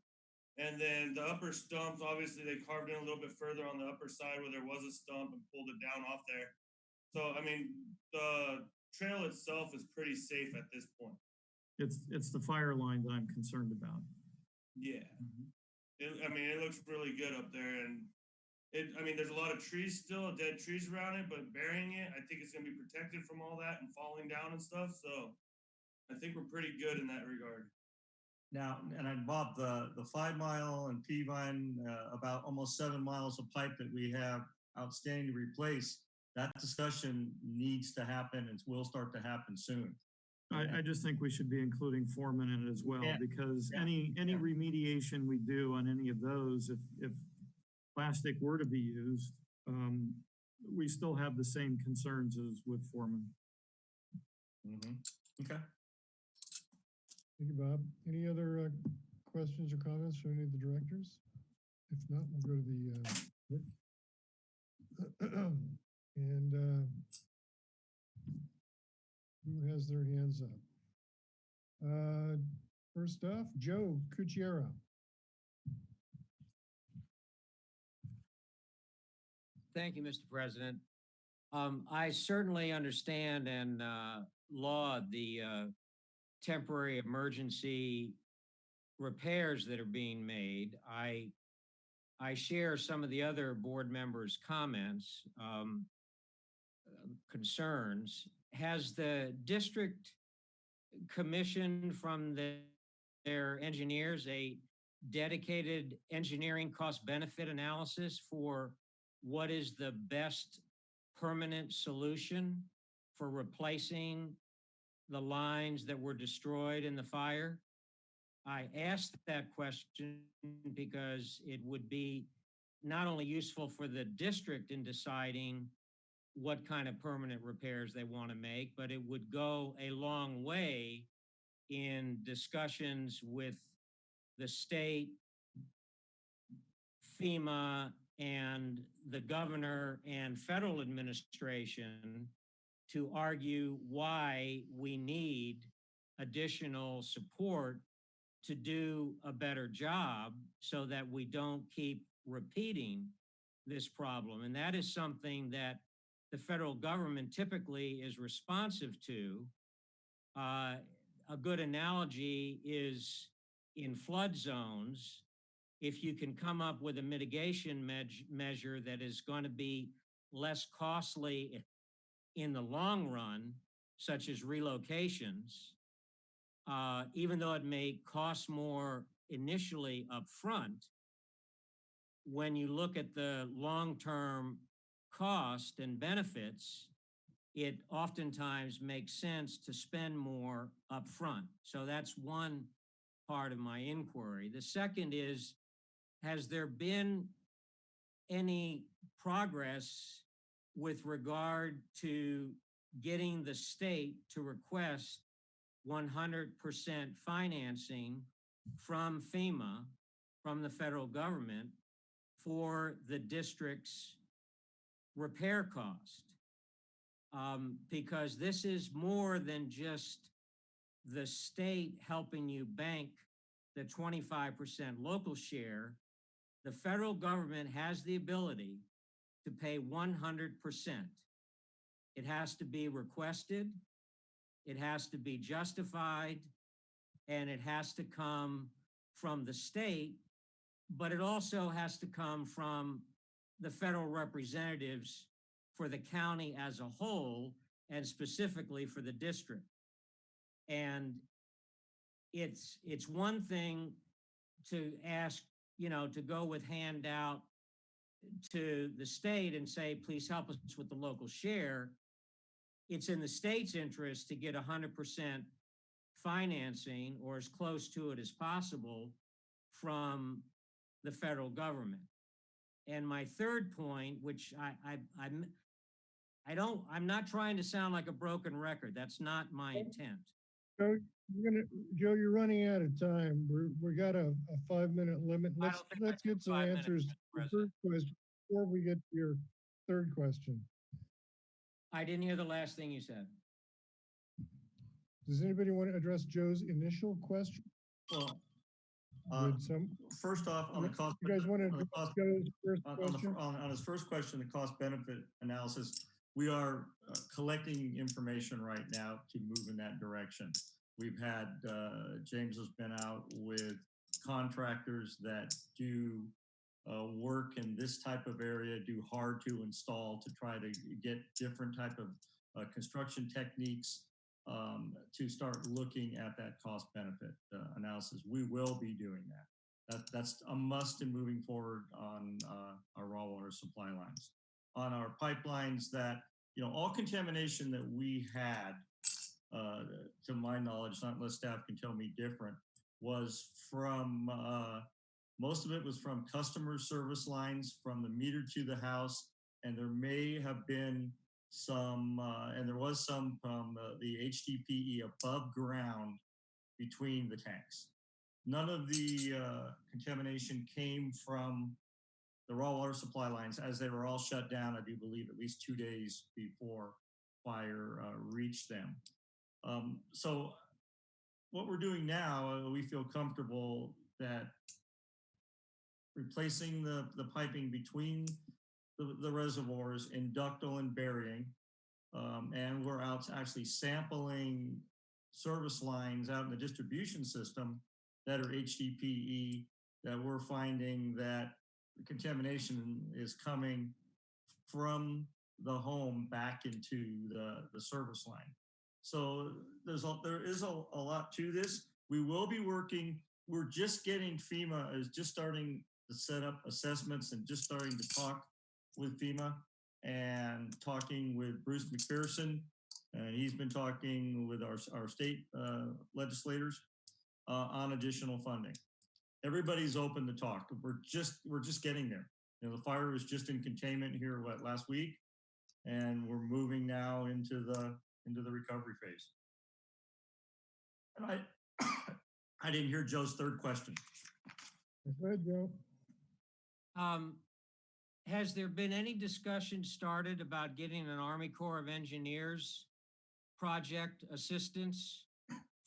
And then the upper stumps, obviously they carved in a little bit further on the upper side where there was a stump and pulled it down off there. So, I mean, the trail itself is pretty safe at this point. It's, it's the fire line that I'm concerned about. Yeah. Mm-hmm. It, I mean, it looks really good up there and it, I mean, there's a lot of trees still, dead trees around it, but burying it, I think it's gonna be protected from all that and falling down and stuff, so I think we're pretty good in that regard. Now, and I, Bob, the, the five mile and Peavine, uh, about almost seven miles of pipe that we have outstanding to replace, that discussion needs to happen and will start to happen soon. I, I just think we should be including Foreman in it as well, Yeah. because Yeah. any, any Yeah. remediation we do on any of those, if, if plastic were to be used, um, we still have the same concerns as with Foreman. Mhm. Okay. Thank you, Bob. Any other uh, questions or comments from any of the directors? If not, we'll go to the, uh, And uh, who has their hands up? Uh, First off, Joe Cucchiera. Thank you, Mr. President. Um, I certainly understand and uh, laud the uh, temporary emergency repairs that are being made. I I share some of the other board members' comments, um, uh, concerns. Has the district commissioned from the, their engineers a dedicated engineering cost benefit analysis for what is the best permanent solution for replacing the lines that were destroyed in the fire? I asked that question because it would be not only useful for the district in deciding what kind of permanent repairs they want to make, but it would go a long way in discussions with the state, FEMA, and the governor and federal administration to argue why we need additional support to do a better job so that we don't keep repeating this problem. And that is something that the federal government typically is responsive to. Uh, a good analogy is in flood zones, if you can come up with a mitigation me- measure that is going to be less costly in the long run, such as relocations, uh, even though it may cost more initially upfront, when you look at the long-term cost and benefits, it oftentimes makes sense to spend more upfront. So that's one part of my inquiry. The second is, has there been any progress with regard to getting the state to request 100% financing from FEMA, from the federal government, for the district's repair cost? Um, because this is more than just the state helping you bank the 25% local share. The federal government has the ability to pay 100%. It has to be requested, it has to be justified, and it has to come from the state, but it also has to come from the federal representatives for the county as a whole and specifically for the district. And it's it's one thing to ask, you know, to go with handout to the state and say, please help us with the local share. It's in the state's interest to get 100% financing or as close to it as possible from the federal government. And my third point, which I, I, I'm, I don't, I'm not trying to sound like a broken record. That's not my intent. Joe, you're gonna, Joe, you're running out of time. We're, we got a, a five-minute limit. I Let's, don't think I let's have get some five minutes, answers. Mr. to the President. first question Before we get to your third question. I didn't hear the last thing you said. Does anybody want to address Joe's initial question? Well, uh, Would some, first off, on the cost. you guys want to on the address cost- Joe's first On, on, the, question? on, on his first question, the cost benefit analysis, we are uh, collecting information right now to move in that direction. We've had, uh, James has been out with contractors that do uh, work in this type of area, do hard to install to try to get different type of uh, construction techniques um, to start looking at that cost benefit uh, analysis. We will be doing that. That, that's a must in moving forward on uh, our raw water supply lines. On our pipelines that, you know, all contamination that we had, uh, to my knowledge, not unless staff can tell me different, was from, uh, most of it was from customer service lines from the meter to the house. And there may have been some, uh, and there was some from the HDPE above ground between the tanks none of the uh, contamination came from the raw water supply lines, as they were all shut down, I do believe at least two days before fire uh, reached them. Um, so what we're doing now, uh, we feel comfortable that replacing the, the piping between the, the reservoirs in ductile and burying. Um, and we're out actually sampling service lines out in the distribution system that are HDPE that we're finding that contamination is coming from the home back into the, the service line. So there's a, there is a, a lot to this. We will be working, we're just getting FEMA is just starting to set up assessments and just starting to talk with FEMA and talking with Bruce McPherson. And he's been talking with our, our state uh, legislators uh, on additional funding. Everybody's open to talk. We're just, we're just getting there. You know, the fire was just in containment here, what, last week? And we're moving now into the, into the recovery phase. And I, I didn't hear Joe's third question. Go ahead, Joe. Um, has there been any discussion started about getting an Army Corps of Engineers project assistance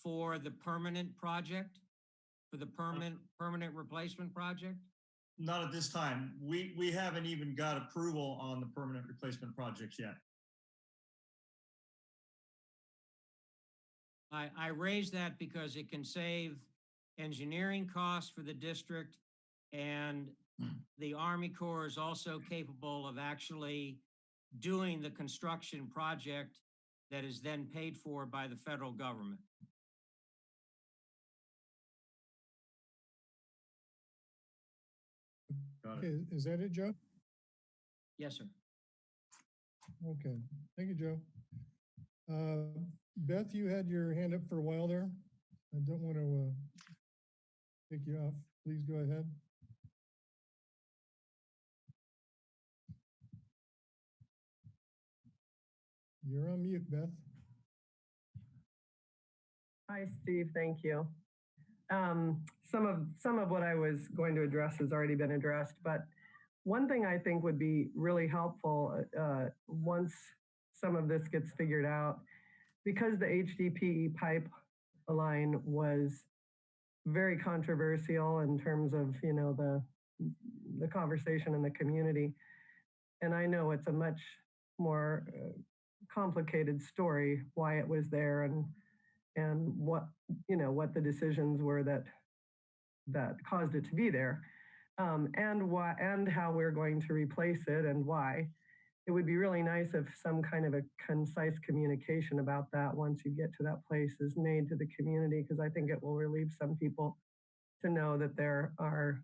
for the permanent project? For the permanent, permanent replacement project? Not at this time. We, we haven't even got approval on the permanent replacement projects yet. I, I raise that because it can save engineering costs for the district and hmm. the Army Corps is also capable of actually doing the construction project that is then paid for by the federal government. Got it. Okay, is that it, Joe? Yes, sir. Okay, thank you, Joe. Uh, Beth, you had your hand up for a while there. I don't want to uh, take you off. Please go ahead. You're on mute, Beth. Hi, Steve. Thank you. Um, some of some of what I was going to address has already been addressed, but one thing I think would be really helpful uh, once some of this gets figured out, because the HDPE pipeline was very controversial in terms of you know the the conversation in the community, and I know it's a much more uh, complicated story why it was there and and what you know what the decisions were that that caused it to be there um, and why and how we're going to replace it and why. It would be really nice if some kind of a concise communication about that once you get to that place is made to the community because i think it will relieve some people to know that there are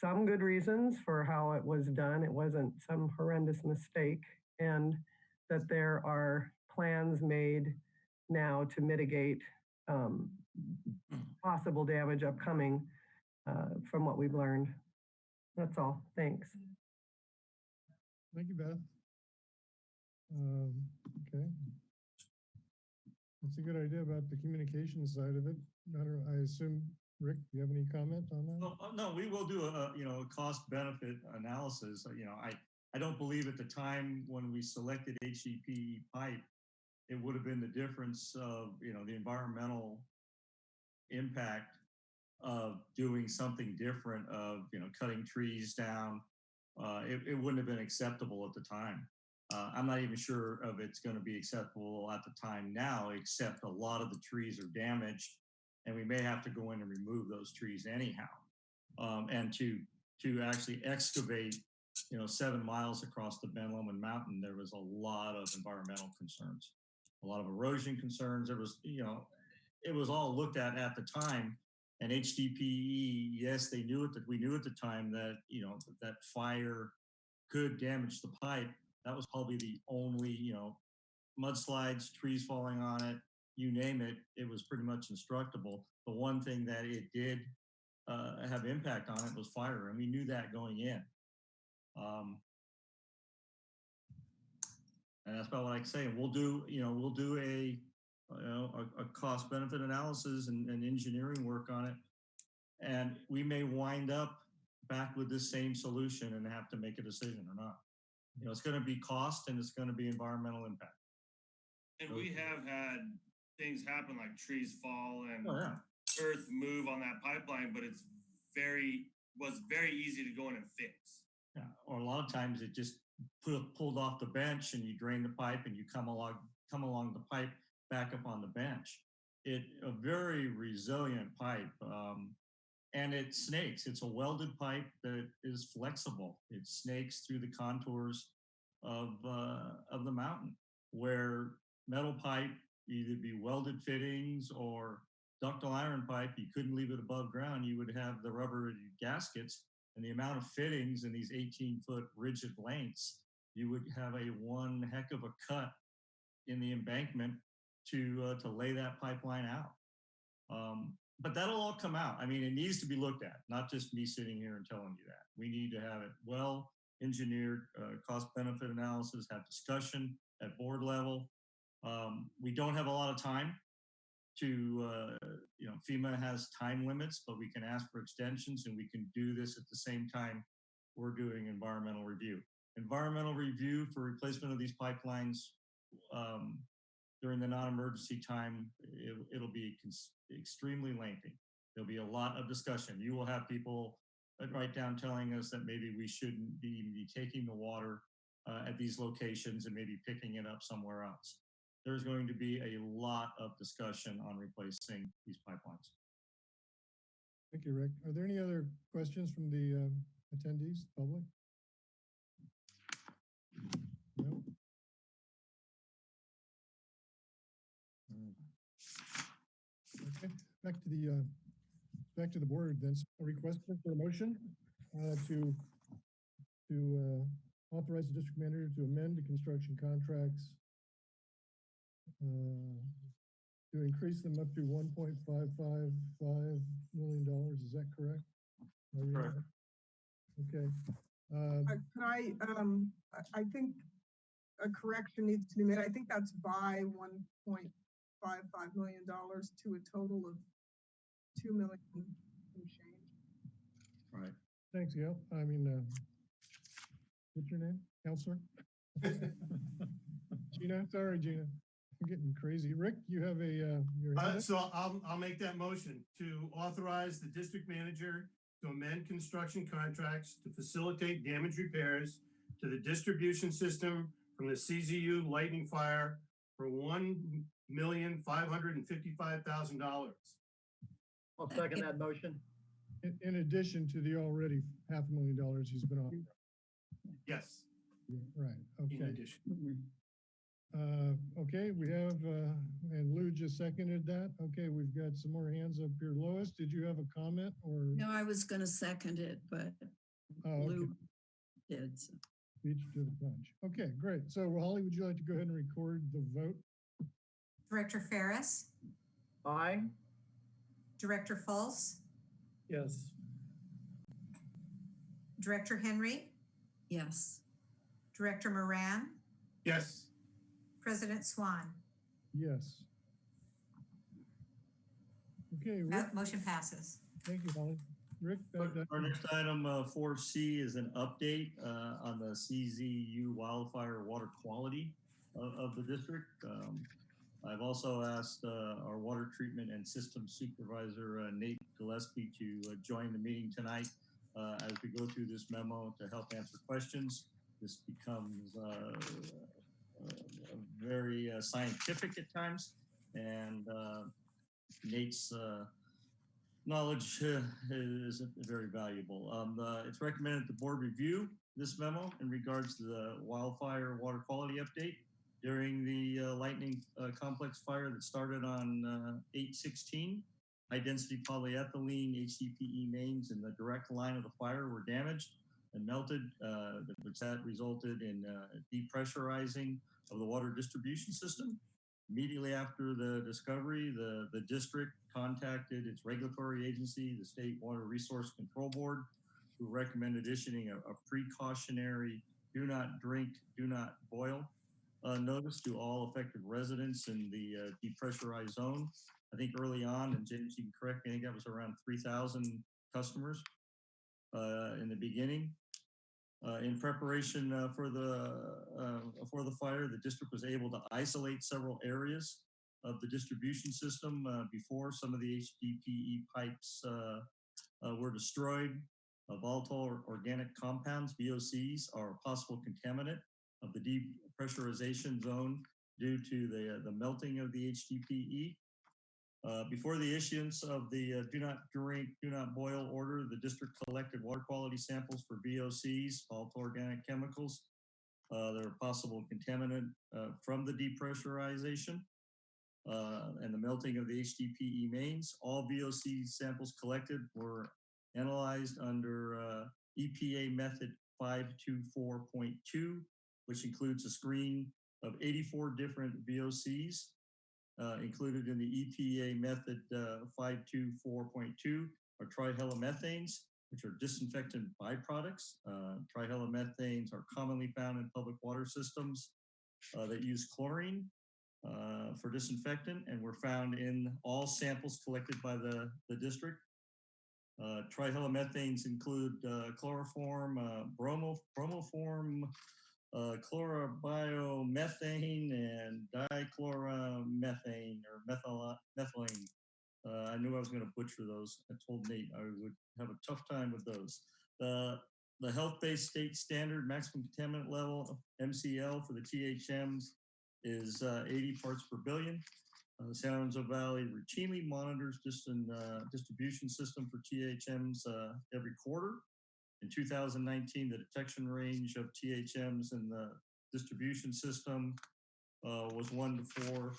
some good reasons for how it was done. It wasn't some horrendous mistake and that there are plans made now to mitigate um, possible damage upcoming uh, from what we've learned. That's all. Thanks. Thank you, Beth. Um, okay. That's a good idea about the communication side of it. I don't, I assume, Rick, do you have any comment on that? No, uh, no, we will do a, a, you know, a cost benefit analysis. Uh, You know, I, I don't believe at the time when we selected HEP pipe, it would have been the difference of, you know, the environmental impact of doing something different of, you know, cutting trees down. Uh, it, it wouldn't have been acceptable at the time. Uh, I'm not even sure of it's going to be acceptable at the time now, except a lot of the trees are damaged and we may have to go in and remove those trees anyhow. Um, and to, to actually excavate you know, seven miles across the Ben Lomond Mountain, there was a lot of environmental concerns, a lot of erosion concerns. There was, you know, it was all looked at at the time. And HDPE, yes, they knew it that we knew at the time that, you know, that fire could damage the pipe. That was probably the only, you know, mudslides, trees falling on it, you name it, it was pretty much instructable. The one thing that it did uh, have impact on it was fire, and we knew that going in. Um, and that's about what I can say. We'll do, you know, we'll do a, you know, a, a cost benefit analysis and, and engineering work on it. And we may wind up back with this same solution and have to make a decision or not. You know, it's going to be cost and it's going to be environmental impact. And we have had things happen like trees fall and Oh, yeah. earth move on that pipeline, but it's very, was very easy to go in and fix. Yeah, or a lot of times it just pu- pulled off the bench and you drain the pipe and you come along, come along the pipe back up on the bench. It, a very resilient pipe, um, and it snakes. It's a welded pipe that is flexible. It snakes through the contours of, uh, of the mountain where metal pipe, either be welded fittings or ductile iron pipe, you couldn't leave it above ground. You would have the rubber gaskets and the amount of fittings in these 18 foot rigid lengths, you would have a one heck of a cut in the embankment to uh, to lay that pipeline out. Um, but that'll all come out. I mean, it needs to be looked at, not just me sitting here and telling you that. We need to have it well engineered, uh, cost benefit analysis, have discussion at board level. Um, we don't have a lot of time to, uh, you know, FEMA has time limits, but we can ask for extensions and we can do this at the same time we're doing environmental review. Environmental review for replacement of these pipelines um, during the non-emergency time, it, it'll be extremely lengthy. There'll be a lot of discussion. You will have people uh, right down telling us that maybe we shouldn't be, be taking the water uh, at these locations and maybe picking it up somewhere else there's going to be a lot of discussion on replacing these pipelines. Thank you, Rick. Are there any other questions from the um, attendees, public? No? Okay, back to the, uh, back to the board then. So A request for a motion uh, to, to uh, authorize the district manager to amend the construction contracts uh, to increase them up to one point five five five million dollars, is that correct? Am I reading Correct. Okay. Uh, Uh, Can I, um, I, I think a correction needs to be made. I think that's by one point five five million dollars to a total of two million and change. Right. Thanks, Gail. I mean, uh, what's your name? Counselor? Gina, sorry, Gina. I'm getting crazy. Rick, you have a, uh, your uh, So I'll, I'll make that motion to authorize the district manager to amend construction contracts to facilitate damage repairs to the distribution system from the CZU lightning fire for $1,555,000. I'll second that motion. in, in addition to the already half a million dollars he's been offered. Yes, Yeah, Right, in okay. addition. Uh, okay, we have, uh, and Lou just seconded that. Okay, we've got some more hands up here. Lois, did you have a comment or? No, I was gonna second it, but Oh, okay. Lou did. so. Beat you to the punch. Okay, great. So Holly, would you like to go ahead and record the vote? Director Ferris, Aye. Director Fultz, Yes. Director Henry, Yes, Director Moran, Yes, President Swan. Yes. Okay, Rick, That motion passes. thank you, Holly. Rick, that- that- Our next item, uh, four C is an update, uh, on the CZU wildfire water quality of, of the district. Um, I've also asked, uh, our water treatment and system supervisor, uh, Nate Gillespie to uh, join the meeting tonight, uh, as we go through this memo to help answer questions. This becomes, uh, very scientific at times, and, Nate's, knowledge is very valuable. Um, it's recommended the board review this memo in regards to the wildfire water quality update during the uh, lightning uh, complex fire that started on uh, 816. High density polyethylene HDPE mains in the direct line of the fire were damaged and melted, uh, which that resulted in uh, depressurizing of the water distribution system. Immediately after the discovery, the, the district contacted its regulatory agency, the State Water Resource Control Board, who recommended issuing a, a precautionary do not drink, do not boil uh, notice to all affected residents in the uh, depressurized zone. I think early on, and James, you can correct me, I think that was around 3,000 customers uh, in the beginning. Uh, in preparation uh, for the uh, for the fire, the district was able to isolate several areas of the distribution system before some of the HDPE pipes were destroyed. Volatile organic compounds (VOCs) are a possible contaminant of the depressurization zone due to the the melting of the HDPE. Uh, before the issuance of the uh, do not drink, do not boil order, the district collected water quality samples for VOCs, volatile organic chemicals. Uh, that are possible contaminant uh, from the depressurization uh, and the melting of the HDPE mains. All VOC samples collected were analyzed under uh, EPA method 524.2, which includes a screen of 84 different VOCs uh, included in the EPA method uh, 524.2 are trihalomethanes, which are disinfectant byproducts. Uh, trihalomethanes are commonly found in public water systems uh, that use chlorine uh, for disinfectant and were found in all samples collected by the, the district. Uh, trihelomethanes include chloroform, bromo, bromoform, uh, chlorobiomethane and dichloromethane or methyl, methylene. Uh, I knew I was going to butcher those. I told Nate I would have a tough time with those. The the health-based state standard maximum contaminant level MCL for the THMs is uh, 80 parts per billion. Uh, the San Lorenzo Valley routinely monitors distant, uh, distribution system for THMs uh, every quarter. In 2019, the detection range of THMs in the distribution system uh, was one to four,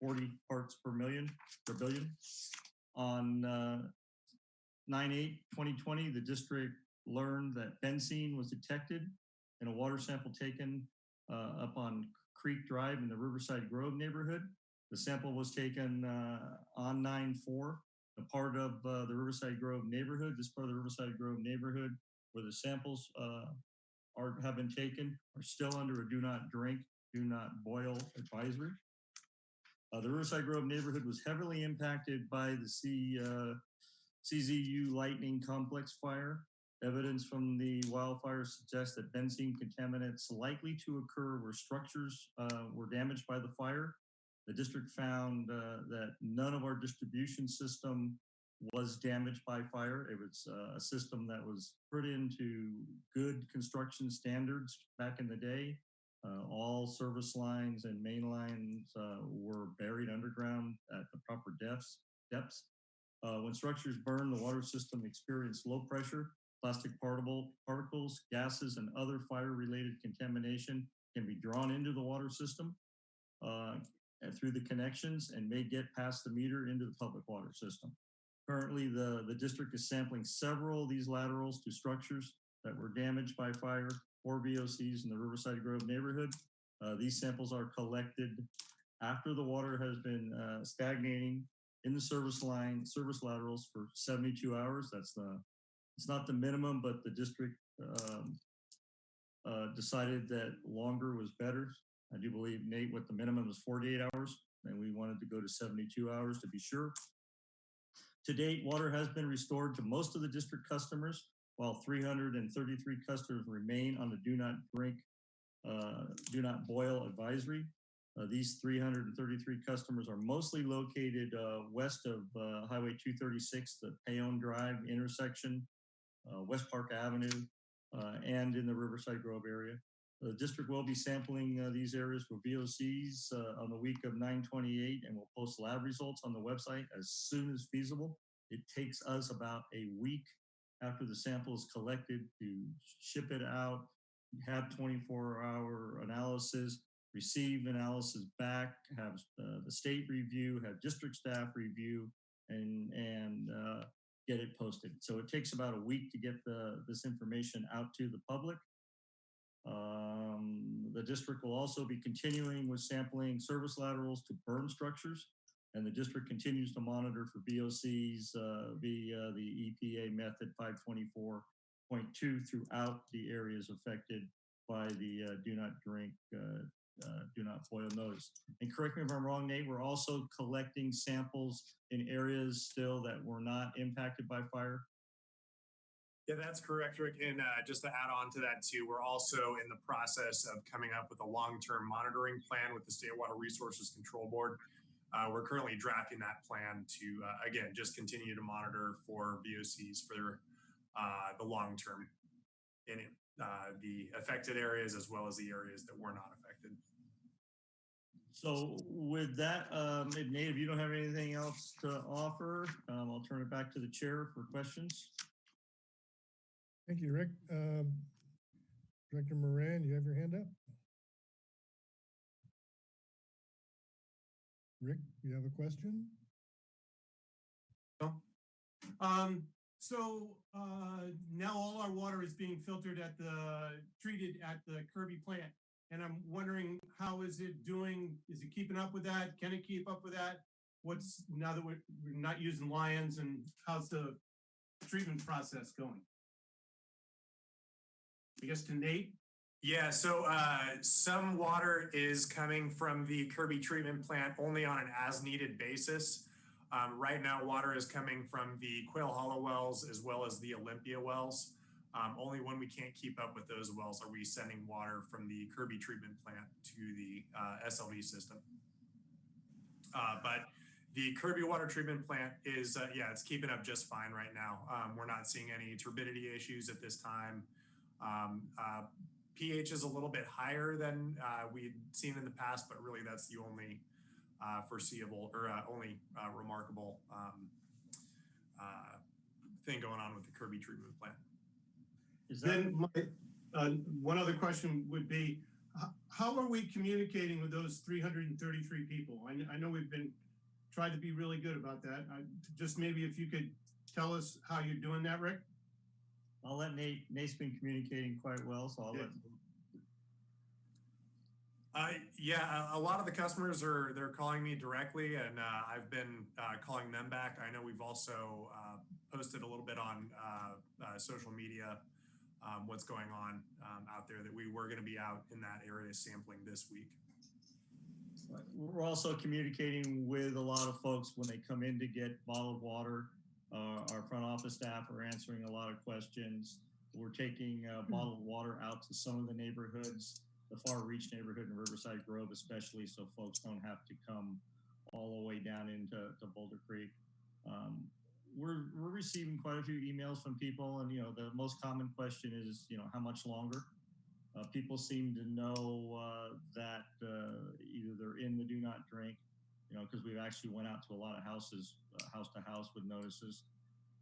40 parts per million, per billion. On uh, 9-8-2020, the district learned that benzene was detected in a water sample taken uh, up on Creek Drive in the Riverside Grove neighborhood. The sample was taken uh, on 9-4, a part of uh, the Riverside Grove neighborhood. This part of the Riverside Grove neighborhood where the samples uh, are have been taken are still under a do not drink, do not boil advisory. Uh, the Riverside Grove neighborhood was heavily impacted by the C, uh, CZU lightning complex fire. Evidence from the wildfire suggests that benzene contaminants likely to occur where structures uh, were damaged by the fire. The district found uh, that none of our distribution system was damaged by fire. It was uh, a system that was put into good construction standards back in the day. Uh, all service lines and main lines uh, were buried underground at the proper depths. depths. Uh, when structures burn, the water system experienced low pressure. Plastic particle, particles, gases, and other fire-related contamination can be drawn into the water system uh, through the connections and may get past the meter into the public water system. Currently, the, the district is sampling several of these laterals to structures that were damaged by fire or VOCs in the Riverside Grove neighborhood. Uh, these samples are collected after the water has been uh, stagnating in the service line, service laterals for 72 hours. That's the, it's not the minimum, but the district um, uh, decided that longer was better. I do believe Nate, what the minimum is 48 hours, and we wanted to go to 72 hours to be sure. To date, water has been restored to most of the district customers, while 333 customers remain on the do not drink, uh, do not boil advisory. Uh, these 333 customers are mostly located uh, west of uh, Highway 236, the Payon Drive intersection, uh, West Park Avenue, uh, and in the Riverside Grove area. The district will be sampling uh, these areas for VOCs uh, on the week of 928 and we'll post lab results on the website as soon as feasible. It takes us about a week after the sample is collected to ship it out, have 24 hour analysis, receive analysis back, have uh, the state review, have district staff review, and, and uh, get it posted. So it takes about a week to get the, this information out to the public. Um, the district will also be continuing with sampling service laterals to burn structures, and the district continues to monitor for VOCs uh, via the EPA method 524.2 throughout the areas affected by the uh, do not drink, uh, uh, do not boil notice. And correct me if I'm wrong, Nate, we're also collecting samples in areas still that were not impacted by fire. Yeah, that's correct, Rick. And uh, just to add on to that too, we're also in the process of coming up with a long-term monitoring plan with the State Water Resources Control Board. Uh, we're currently drafting that plan to, uh, again, just continue to monitor for VOCs for uh, the long term in uh, the affected areas as well as the areas that were not affected. So with that, um, Nate, if you don't have anything else to offer, um, I'll turn it back to the chair for questions. Thank you, Rick. Um, Director Moran, you have your hand up? Rick, you have a question? Um, so, uh, now all our water is being filtered at the, treated at the Kirby plant. And I'm wondering, how is it doing? Is it keeping up with that? Can it keep up with that? What's, now that we're, we're not using Lyons and how's the treatment process going? I guess to Nate? Yeah, so uh, some water is coming from the Kirby treatment plant only on an as needed basis. Um, right now, water is coming from the Quail Hollow wells as well as the Olympia wells. Um, only when we can't keep up with those wells are we sending water from the Kirby treatment plant to the uh, SLV system. Uh, but the Kirby water treatment plant is, uh, yeah, it's keeping up just fine right now. Um, we're not seeing any turbidity issues at this time. Um, uh, pH is a little bit higher than uh, we'd seen in the past, but really that's the only uh, foreseeable or uh, only uh, remarkable um, uh, thing going on with the Kirby treatment plant. Is that, Then my, uh, one other question would be, how are we communicating with those three hundred and thirty-three people? I, I know we've been, tried to be really good about that. I, just maybe if you could tell us how you're doing that, Rick? I'll let Nate, Nate's been communicating quite well, so I'll let, Uh, yeah, a, lot of the customers are they're calling me directly, and uh, I've been uh, calling them back. I know we've also uh, posted a little bit on uh, uh, social media um, what's going on um, out there that we were going to be out in that area sampling this week. we're also communicating with a lot of folks when they come in to get bottled water. Uh, our front office staff are answering a lot of questions. We're taking uh, bottled water out to some of the neighborhoods, the far reach neighborhood in Riverside Grove especially, so folks don't have to come all the way down into to Boulder Creek. Um, we're, we're receiving quite a few emails from people and, you know, the most common question is, you know, how much longer? Uh, people seem to know uh, that uh, either they're in the do not drink, you know, because we've actually went out to a lot of houses, uh, house to house with notices.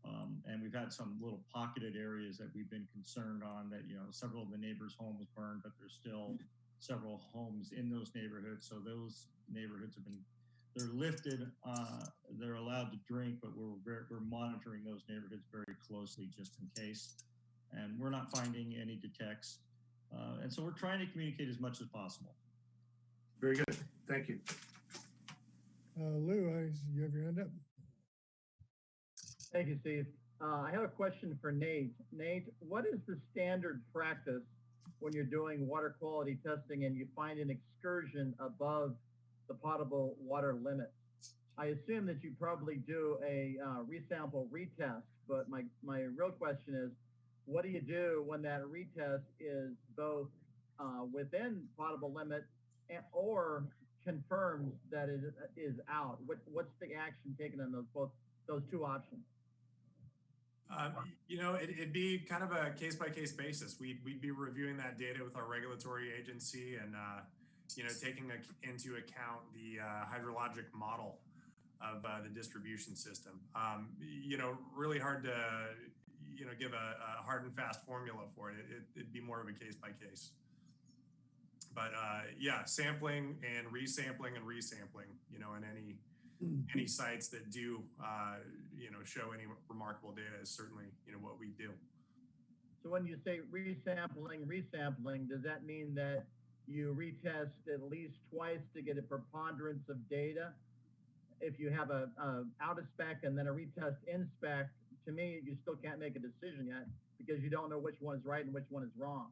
Um, and we've had some little pocketed areas that we've been concerned on that, you know, several of the neighbors' homes burned, but there's still several homes in those neighborhoods. So those neighborhoods have been, they're lifted, uh, they're allowed to drink, but we're, we're monitoring those neighborhoods very closely just in case. And we're not finding any detects. Uh, and so we're trying to communicate as much as possible. Very good. Thank you. Uh, Lou, I, you have your hand up? Thank you, Steve. Uh, I have a question for Nate. Nate, what is the standard practice when you're doing water quality testing and you find an excursion above the potable water limit? I assume that you probably do a uh, resample retest, but my, my real question is, what do you do when that retest is both uh, within potable limit and, or confirms that it is out? What, what's the action taken on those both those two options? Uh, you know, it, it'd be kind of a case by case basis. We'd, we'd be reviewing that data with our regulatory agency and, uh, you know, taking a, into account the uh, hydrologic model of uh, the distribution system. Um, you know, really hard to, you know, give a, a hard and fast formula for it. it. It'd be more of a case by case. But uh, yeah, sampling and resampling and resampling, you know, in any any sites that do, uh, you know, show any remarkable data is certainly, you know, what we do. So when you say resampling, resampling, does that mean that you retest at least twice to get a preponderance of data? If you have a, a out of spec and then a retest in spec, to me, you still can't make a decision yet because you don't know which one is right and which one is wrong.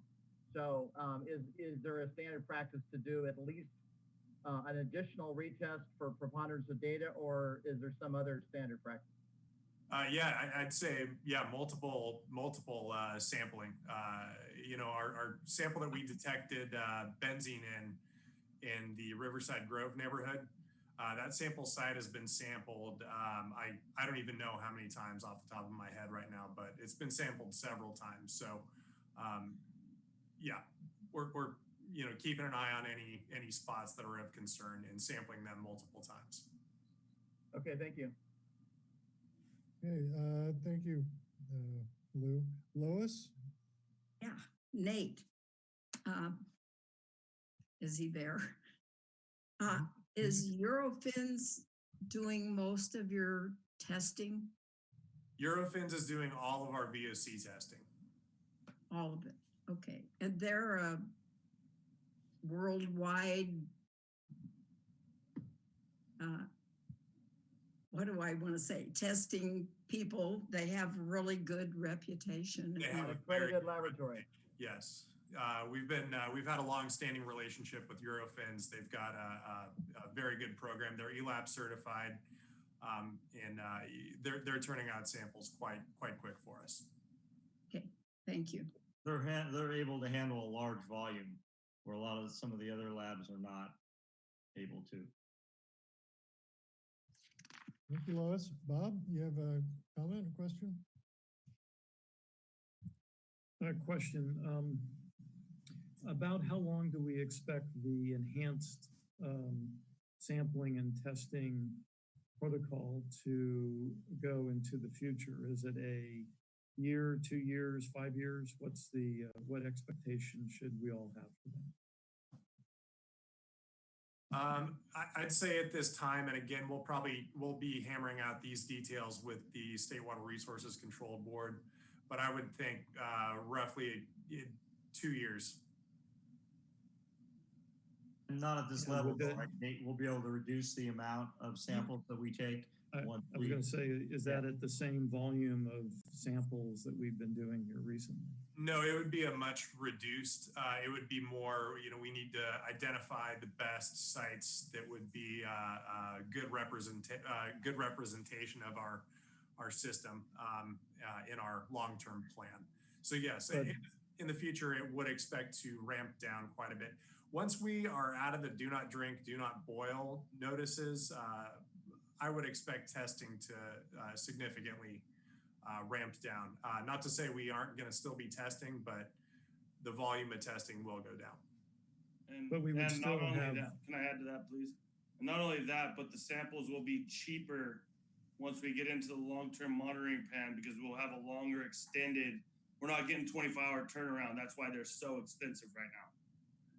So um, is, is there a standard practice to do at least uh, an additional retest for preponderance of data, or is there some other standard practice? Uh, yeah, I, I'd say, yeah, multiple, multiple, uh, sampling. Uh, you know, our, our sample that we detected, uh, benzene in, in the Riverside Grove neighborhood, uh, that sample site has been sampled. Um, I, I don't even know how many times off the top of my head right now, but it's been sampled several times. So, um, yeah, we're, we're, you know, keeping an eye on any, any spots that are of concern and sampling them multiple times. Okay, thank you. Okay, uh, thank you, uh, Lou. Lois? Yeah, Nate. um, Is he there? Uh, is Eurofins doing most of your testing? Eurofins is doing all of our VOC testing. All of it? Okay, and they're a worldwide uh, what do I want to say? Testing people, they have really good reputation. They have a Very good laboratory. Yes, uh, we've been, uh, we've had a long-standing relationship with Eurofins. They've got a, a, a very good program. They're ELAP certified. Um, and, uh, they're, they're turning out samples quite, quite quick for us. Okay, thank you. They're, han- they're able to handle a large volume where a lot of, some of the other labs are not able to. Thank you, Lois. Bob, you have a comment, a question? A question, um, about how long do we expect the enhanced, um, sampling and testing protocol to go into the future? Is it a year, two years, five years? What's the, uh, what expectation should we all have for that? Um, I, I'd say at this time, and again, we'll probably, we'll be hammering out these details with the State Water Resources Control Board, but I would think, uh, roughly uh, two years. Not at this Yeah, level, with but the- like Nate, we'll be able to reduce the amount of samples that we take. I, I was gonna say, is that at the same volume of samples that we've been doing here recently? No, it would be a much reduced, uh, it would be more, you know, we need to identify the best sites that would be, uh, uh, good represent, uh, good representation of our, our system, um, uh, in our long-term plan. So yes, But- in, in the future, it would expect to ramp down quite a bit. Once we are out of the do not drink, do not boil notices, uh, I would expect testing to, uh, significantly, uh, ramped down. Uh, not to say we aren't going to still be testing, but the volume of testing will go down. And, But we would and still not only have- that, can I add to that, please? And not only that, but the samples will be cheaper once we get into the long-term monitoring plan because we'll have a longer extended. We're not getting 24-hour turnaround. That's why they're so expensive right now.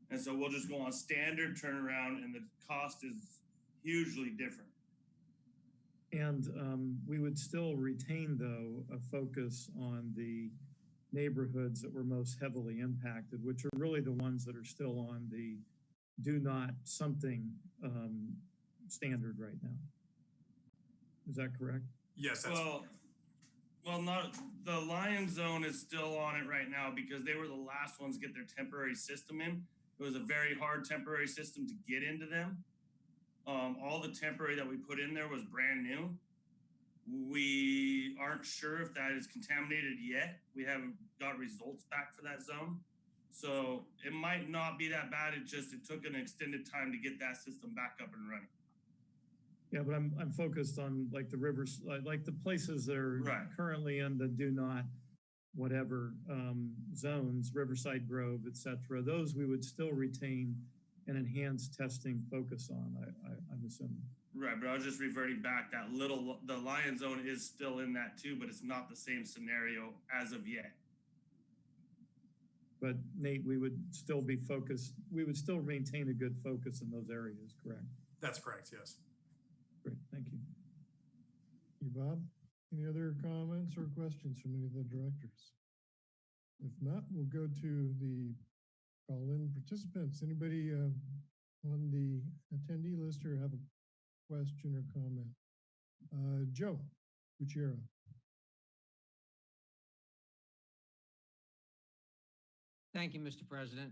And so we'll just go on standard turnaround, and the cost is hugely different. And um, we would still retain, though, a focus on the neighborhoods that were most heavily impacted, which are really the ones that are still on the do not something um, standard right now. Is that correct? Yes, that's Well, well, not the Lyon Zone is still on it right now because they were the last ones to get their temporary system in. It was a very hard temporary system to get into them. Um, all the temporary that we put in there was brand new. We aren't sure if that is contaminated yet. We haven't got results back for that zone. So it might not be that bad. It just it took an extended time to get that system back up and running. Yeah, but I'm, I'm focused on like the rivers, like, the places that are Right. currently in the do not whatever um, zones, Riverside Grove, et cetera. Those we would still retain an enhanced testing focus on, I, I, I'm assuming. Right, but I was just reverting back that little, the Lyon zone is still in that too, but it's not the same scenario as of yet. But Nate, we would still be focused, we would still maintain a good focus in those areas, correct? that's correct. Yes. Great, thank you. You, Bob? Any other comments or questions from any of the directors? If not, we'll go to the call-in participants. Anybody uh, on the attendee list or have a question or comment? Uh, Joe Gutierrez. Thank you, Mr. President.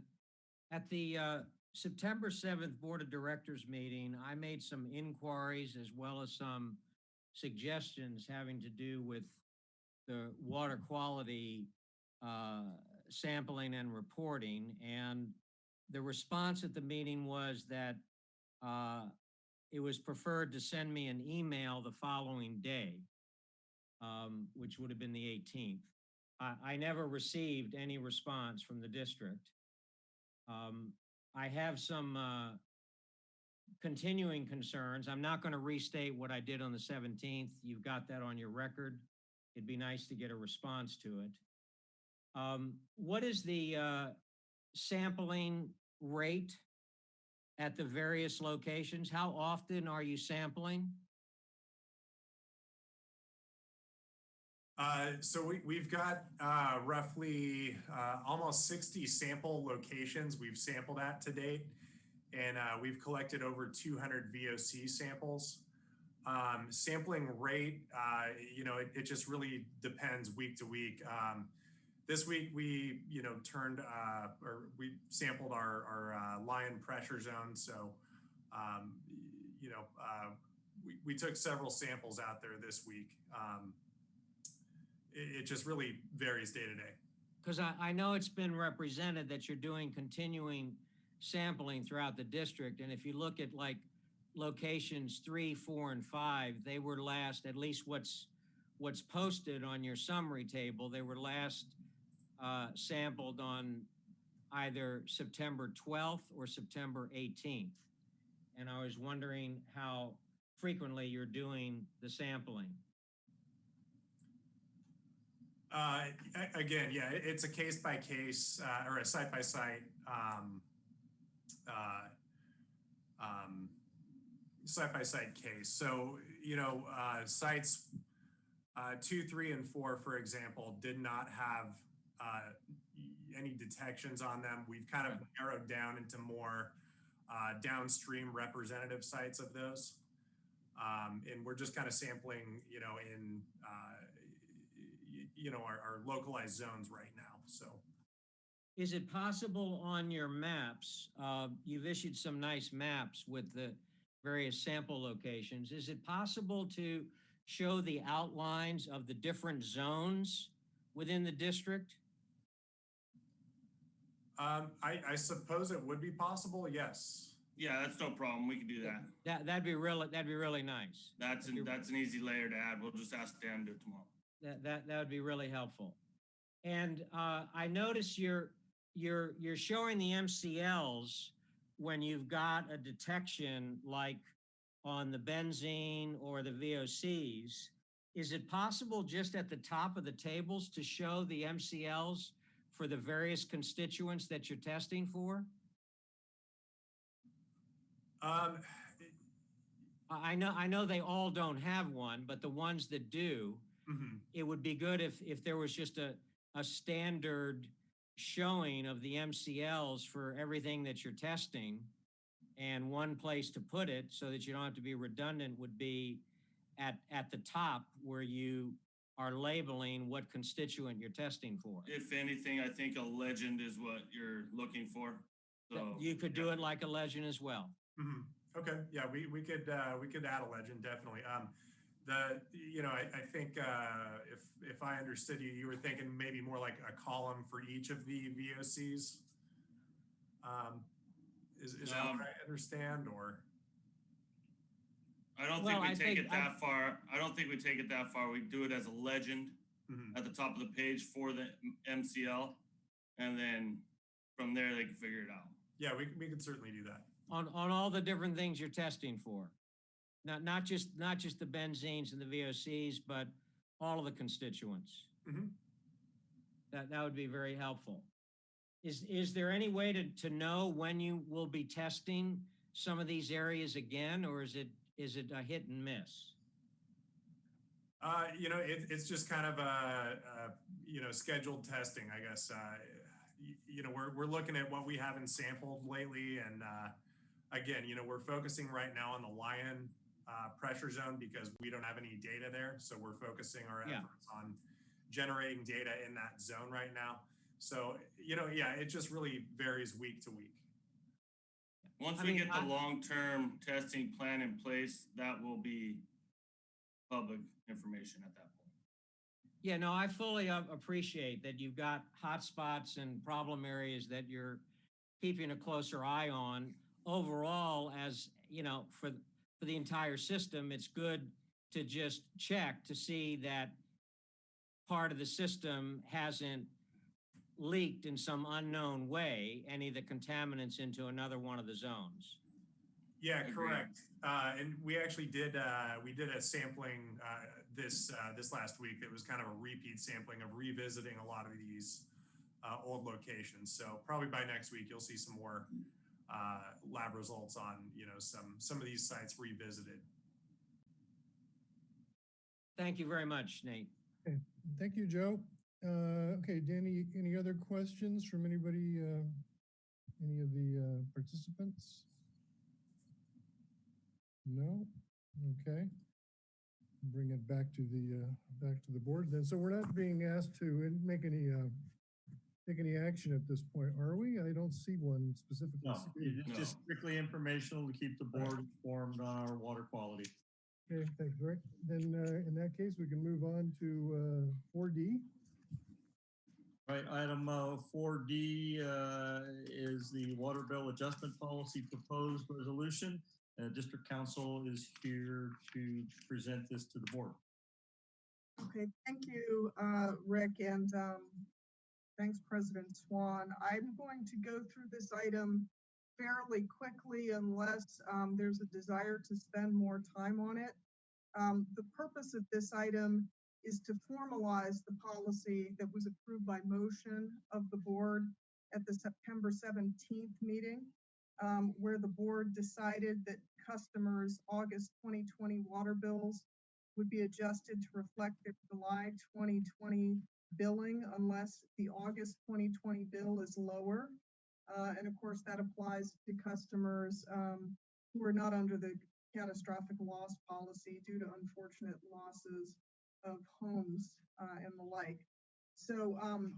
At the uh, September 7th Board of Directors meeting, I made some inquiries as well as some suggestions having to do with the water quality uh, sampling and reporting. And the response at the meeting was that uh, it was preferred to send me an email the following day, um, which would have been the 18th. I, I never received any response from the district. Um, I have some uh, continuing concerns. I'm not going to restate what I did on the 17th. You've got that on your record. It'd be nice to get a response to it. Um, what is the uh, sampling rate at the various locations? How often are you sampling? Uh, so we, we've got uh, roughly uh, almost 60 sample locations we've sampled at to date, and uh, we've collected over 200 VOC samples. Um, sampling rate, uh, you know, it, it just really depends week to week. Um, this week we, you know, turned uh, or we sampled our, our uh, Lyon pressure zone. So, um, you know, uh, we, we took several samples out there this week. Um, it, it just really varies day to day. Because I, I know it's been represented that you're doing continuing sampling throughout the district. And if you look at like locations three, four, and five, they were last, at least what's what's posted on your summary table, they were last uh, sampled on either September 12th or September 18th. And I was wondering how frequently you're doing the sampling. Uh, again, yeah, it's a case by case uh, or a site by site um, uh, um, site by site case. So, you know, uh, sites uh, two, three, and four, for example, did not have uh, any detections on them. We've kind of narrowed down into more uh, downstream representative sites of those. Um, and we're just kind of sampling, you know, in, uh, you know, our, our localized zones right now. So, Is it possible on your maps, uh, you've issued some nice maps with the various sample locations. Is it possible to show the outlines of the different zones within the district? Um, I, I suppose it would be possible. Yes. Yeah, that's no problem. We can do that. That, that'd be really, that'd be really nice. That's an, that's an easy layer to add. We'll just ask Dan to do it tomorrow. That, that, that would be really helpful. And uh, I notice you're, you're, you're showing the MCLs when you've got a detection like on the benzene or the VOCs. Is it possible just at the top of the tables to show the MCLs for the various constituents that you're testing for? Um, I know, I know they all don't have one, but the ones that do, mhm. it would be good if, if there was just a, a standard showing of the MCLs for everything that you're testing. And one place to put it so that you don't have to be redundant would be at, at the top where you are labeling what constituent you're testing for. If anything, I think a legend is what you're looking for. So You could do it like a legend as well. Mhm. Okay, yeah, we, we could, uh, we could add a legend, definitely. Um, the, you know, I, I think, uh, if, if I understood you, you were thinking maybe more like a column for each of the VOCs. Um, is, is that Um, what I understand or? I don't Well, think we I take think it that far. I don't think we take it that far. We do it as a legend Mhm. at the top of the page for the MCL. And then from there, they can figure it out. Yeah, we, we could certainly do that. on, on all the different things you're testing for. Not, not just, not just the benzenes and the VOCs, but all of the constituents. Mhm. That, that would be very helpful. Is, is there any way to, to know when you will be testing some of these areas again, or is it, is it a hit and miss? Uh, you know, it, it's just kind of a, a, you know, scheduled testing, I guess. Uh, you, you know, we're, we're looking at what we haven't sampled lately. And uh, again, you know, we're focusing right now on the Lyon uh, pressure zone because we don't have any data there. So we're focusing our Yeah. efforts on generating data in that zone right now. So, you know, yeah, it just really varies week to week. Once I we mean, get the I- long-term testing plan in place, that will be public information at that point. Yeah, no, I fully appreciate that you've got hotspots and problem areas that you're keeping a closer eye on. Overall, as, you know, for, for the entire system, it's good to just check to see that part of the system hasn't leaked in some unknown way, any of the contaminants into another one of the zones. Yeah, correct. Uh, and we actually did, uh, we did a sampling, uh, this, uh, this last week. It was kind of a repeat sampling of revisiting a lot of these, uh, old locations. So probably by next week, you'll see some more, uh, lab results on, you know, some, some of these sites revisited. Thank you very much, Nate. Thank you, Joe. Uh, okay, Danny, any other questions from anybody, uh, any of the, uh, participants? No? Okay. Bring it back to the, uh, back to the board then. So we're not being asked to make any, uh, take any action at this point, are we? I don't see one specifically. No, it's No. just strictly informational to keep the board informed on our water quality. Okay, thanks, Rick. Then, uh, in that case, we can move on to, uh, four D. Right, item uh, 4D uh, is the water bill adjustment policy proposed resolution. Uh, District Counsel is here to present this to the board. Okay, thank you, uh, Rick, and um, thanks, President Swan. I'm going to go through this item fairly quickly unless um, there's a desire to spend more time on it. Um, The purpose of this item is to formalize the policy that was approved by motion of the board at the September 17th meeting, um, where the board decided that customers' August 2020 water bills would be adjusted to reflect their July 2020 billing unless the August 2020 bill is lower. Uh, and of course, that applies to customers um, who are not under the catastrophic loss policy due to unfortunate losses of homes uh, and the like. So um,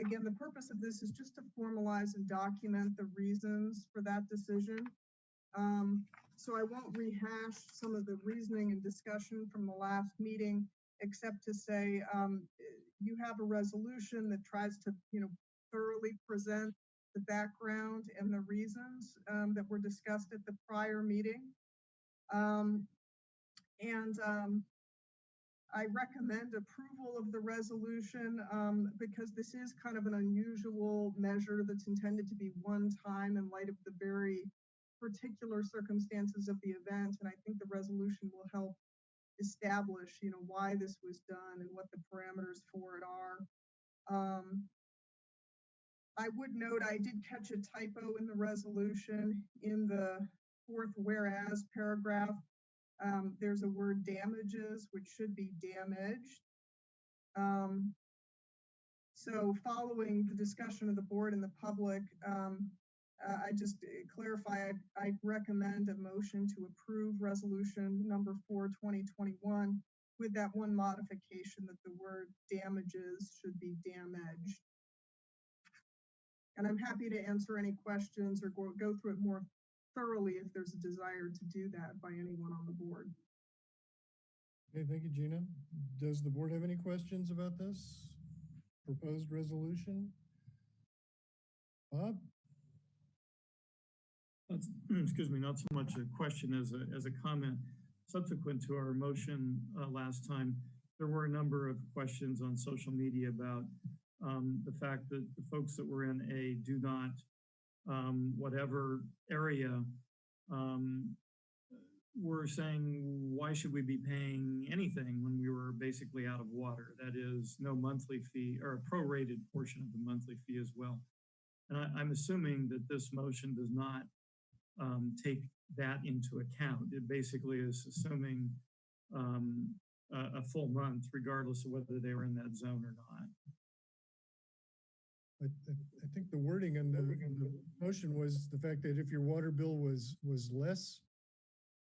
again, the purpose of this is just to formalize and document the reasons for that decision. Um, so I won't rehash some of the reasoning and discussion from the last meeting, except to say um, you have a resolution that tries to, you know, thoroughly present the background and the reasons um, that were discussed at the prior meeting. Um, and um, I recommend approval of the resolution um, because this is kind of an unusual measure that's intended to be one time in light of the very particular circumstances of the event. And I think the resolution will help establish, you know, why this was done and what the parameters for it are. Um, I would note I did catch a typo in the resolution in the fourth whereas paragraph. Um, there's a word damages, which should be damaged. Um, so following the discussion of the board and the public, um, uh, I just uh, clarify, I, I recommend a motion to approve resolution number four, 2021 with that one modification that the word damages should be damaged. And I'm happy to answer any questions or go, go through it more thoroughly if there's a desire to do that by anyone on the board. Okay, thank you, Gina. Does the board have any questions about this proposed resolution? Bob? That's- excuse me, not so much a question as a, as a comment. Subsequent to our motion uh, last time, there were a number of questions on social media about um, the fact that the folks that were in a do not um, whatever area um, were saying, why should we be paying anything when we were basically out of water? That is no monthly fee or a prorated portion of the monthly fee as well. And I, I'm assuming that this motion does not um, take that into account. It basically is assuming um, a, a full month, regardless of whether they were in that zone or not. I, I, think the wording in the, in the motion was the fact that if your water bill was, was less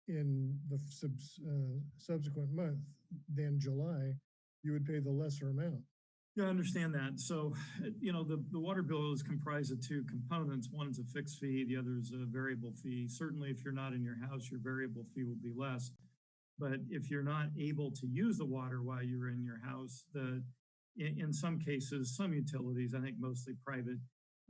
in the subs, uh, subsequent month than July, you would pay the lesser amount. Yeah, I understand that. So, you know, the, the water bill is comprised of two components. One is a fixed fee, the other is a variable fee. Certainly, if you're not in your house, your variable fee will be less. But if you're not able to use the water while you're in your house, the, in, in some cases, some utilities, I think mostly private,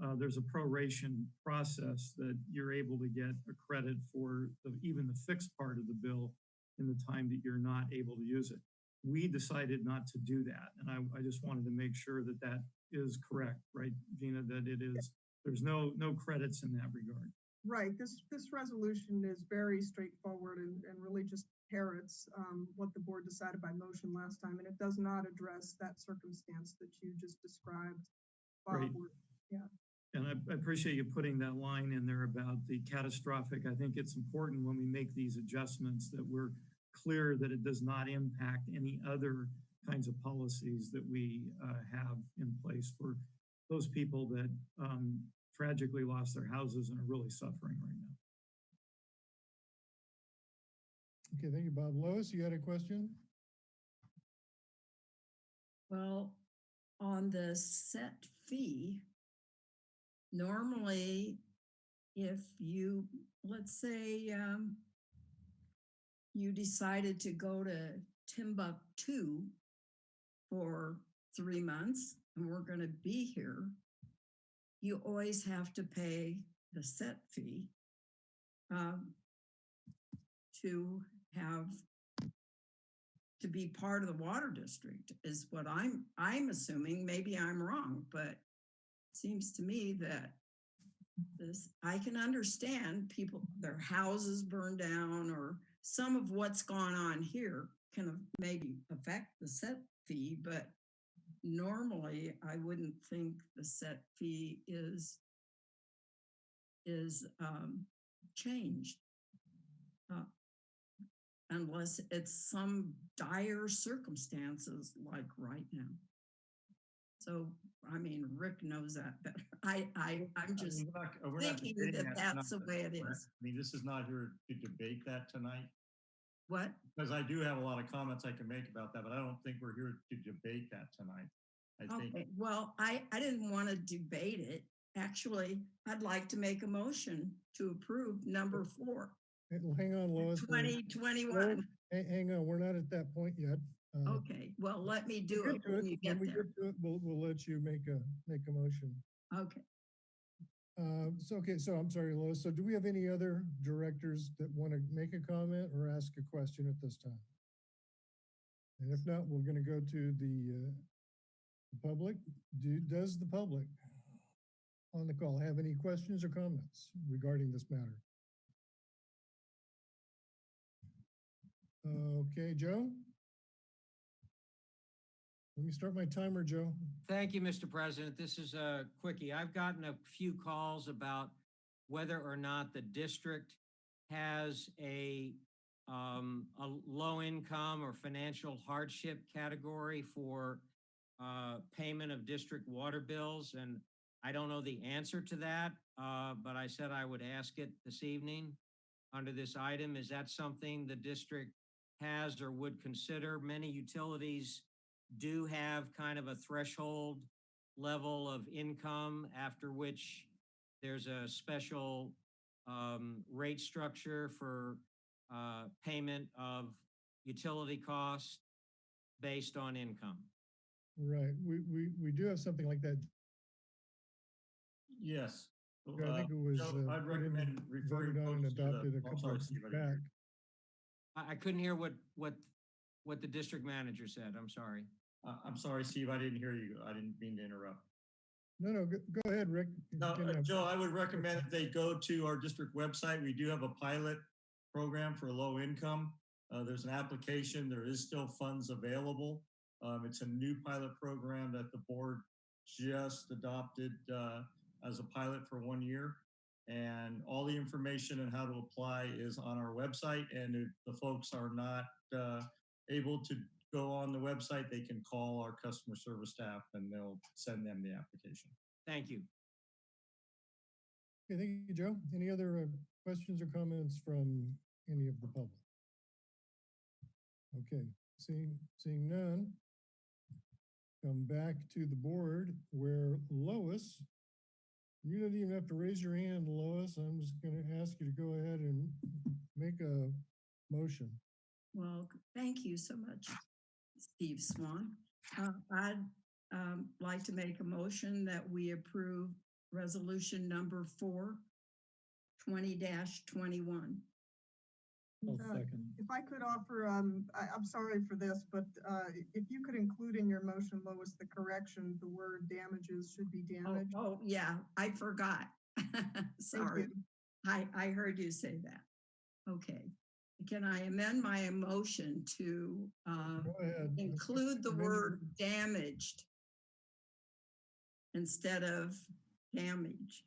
uh, there's a proration process that you're able to get a credit for the, even the fixed part of the bill in the time that you're not able to use it. We decided not to do that. And I, I just wanted to make sure that that is correct, right, Gina, that it is, there's no, no credits in that regard. Right, this, this resolution is very straightforward and, and really just parrots um, what the board decided by motion last time, and it does not address that circumstance that you just described. Bob, Great. where- And I, I appreciate you putting that line in there about the catastrophic. I think it's important when we make these adjustments that we're clear that it does not impact any other kinds of policies that we uh, have in place for those people that um, tragically lost their houses and are really suffering right now. Okay, thank you, Bob. Lois, you had a question? Well, on the set fee, normally if you, let's say, um, you decided to go to Timbuktu for three months and we're going to be here, you always have to pay the set fee um, to have to be part of the water district is what I'm I'm assuming. Maybe I'm wrong, but it seems to me that this I can understand people their houses burned down or some of what's gone on here can maybe affect the set fee, but normally I wouldn't think the set fee is is um, changed. Unless it's some dire circumstances like right now. So, I mean, Rick knows that better. I, I, I'm I just, mean, we're not- we're thinking that tonight, that's the way it is. I mean, this is not here to debate that tonight, what? because I do have a lot of comments I can make about that, but I don't think we're here to debate that tonight. I think, Okay, well, I, I didn't want to debate it. Actually, I'd like to make a motion to approve number four, Hang on, Lois. twenty twenty-one. Hang, hang on, we're not at that point yet. Uh, Okay, well, let me do it when you When get we there. get to it, we'll, we'll let you make a, make a motion. Okay. Uh, so, okay, so I'm sorry, Lois. So do we have any other directors that want to make a comment or ask a question at this time? And if not, we're going to go to the, uh, the public. Do, does the public on the call have any questions or comments regarding this matter? Okay, Joe? Let me start my timer, Joe. Thank you, Mr. President. This is a quickie. I've gotten a few calls about whether or not the district has a, um, a low income or financial hardship category for, uh, payment of district water bills. And I don't know the answer to that, uh, but I said I would ask it this evening under this item. Is that something the district has or would consider? Many utilities do have kind of a threshold level of income after which there's a special um, rate structure for uh, payment of utility costs based on income. Right, we, we, we do have something like that. yes. I Uh, think it was. Uh, I'd put in- recommend referring voted on and to adopted a couple of years I didn't back. I, I couldn't hear what, what, what the district manager said. I'm sorry. Uh, I'm sorry, Steve, I didn't hear you. I didn't mean to interrupt. No, no, go, go ahead, Rick. No, uh, uh, Joe, I would recommend that they go to our district website. We do have a pilot program for low income. Uh, there's an application. There is still funds available. Um, it's a new pilot program that the board just adopted uh, as a pilot for one year. And all the information and how to apply is on our website. And if the folks are not uh, able to go on the website, they can call our customer service staff and they'll send them the application. Thank you. Okay, thank you, Joe. Any other uh, questions or comments from any of the public? Okay, seeing, seeing none. Come back to the board where Lois, you don't even have to raise your hand, Lois. I'm just gonna ask you to go ahead and make a motion. Well, thank you so much, Steve Swan. Uh, I'd um, like to make a motion that we approve resolution number four, 20-21. I'll Uh, second. If I could offer, um, I, I'm sorry for this, but, uh, if you could include in your motion, Lois, the correction, the word damages should be Oh, damaged. oh, yeah, I forgot. Thank Sorry. you. I, I heard you say that. Okay. Can I amend my motion to uh, Go ahead. include the word damaged instead of damage?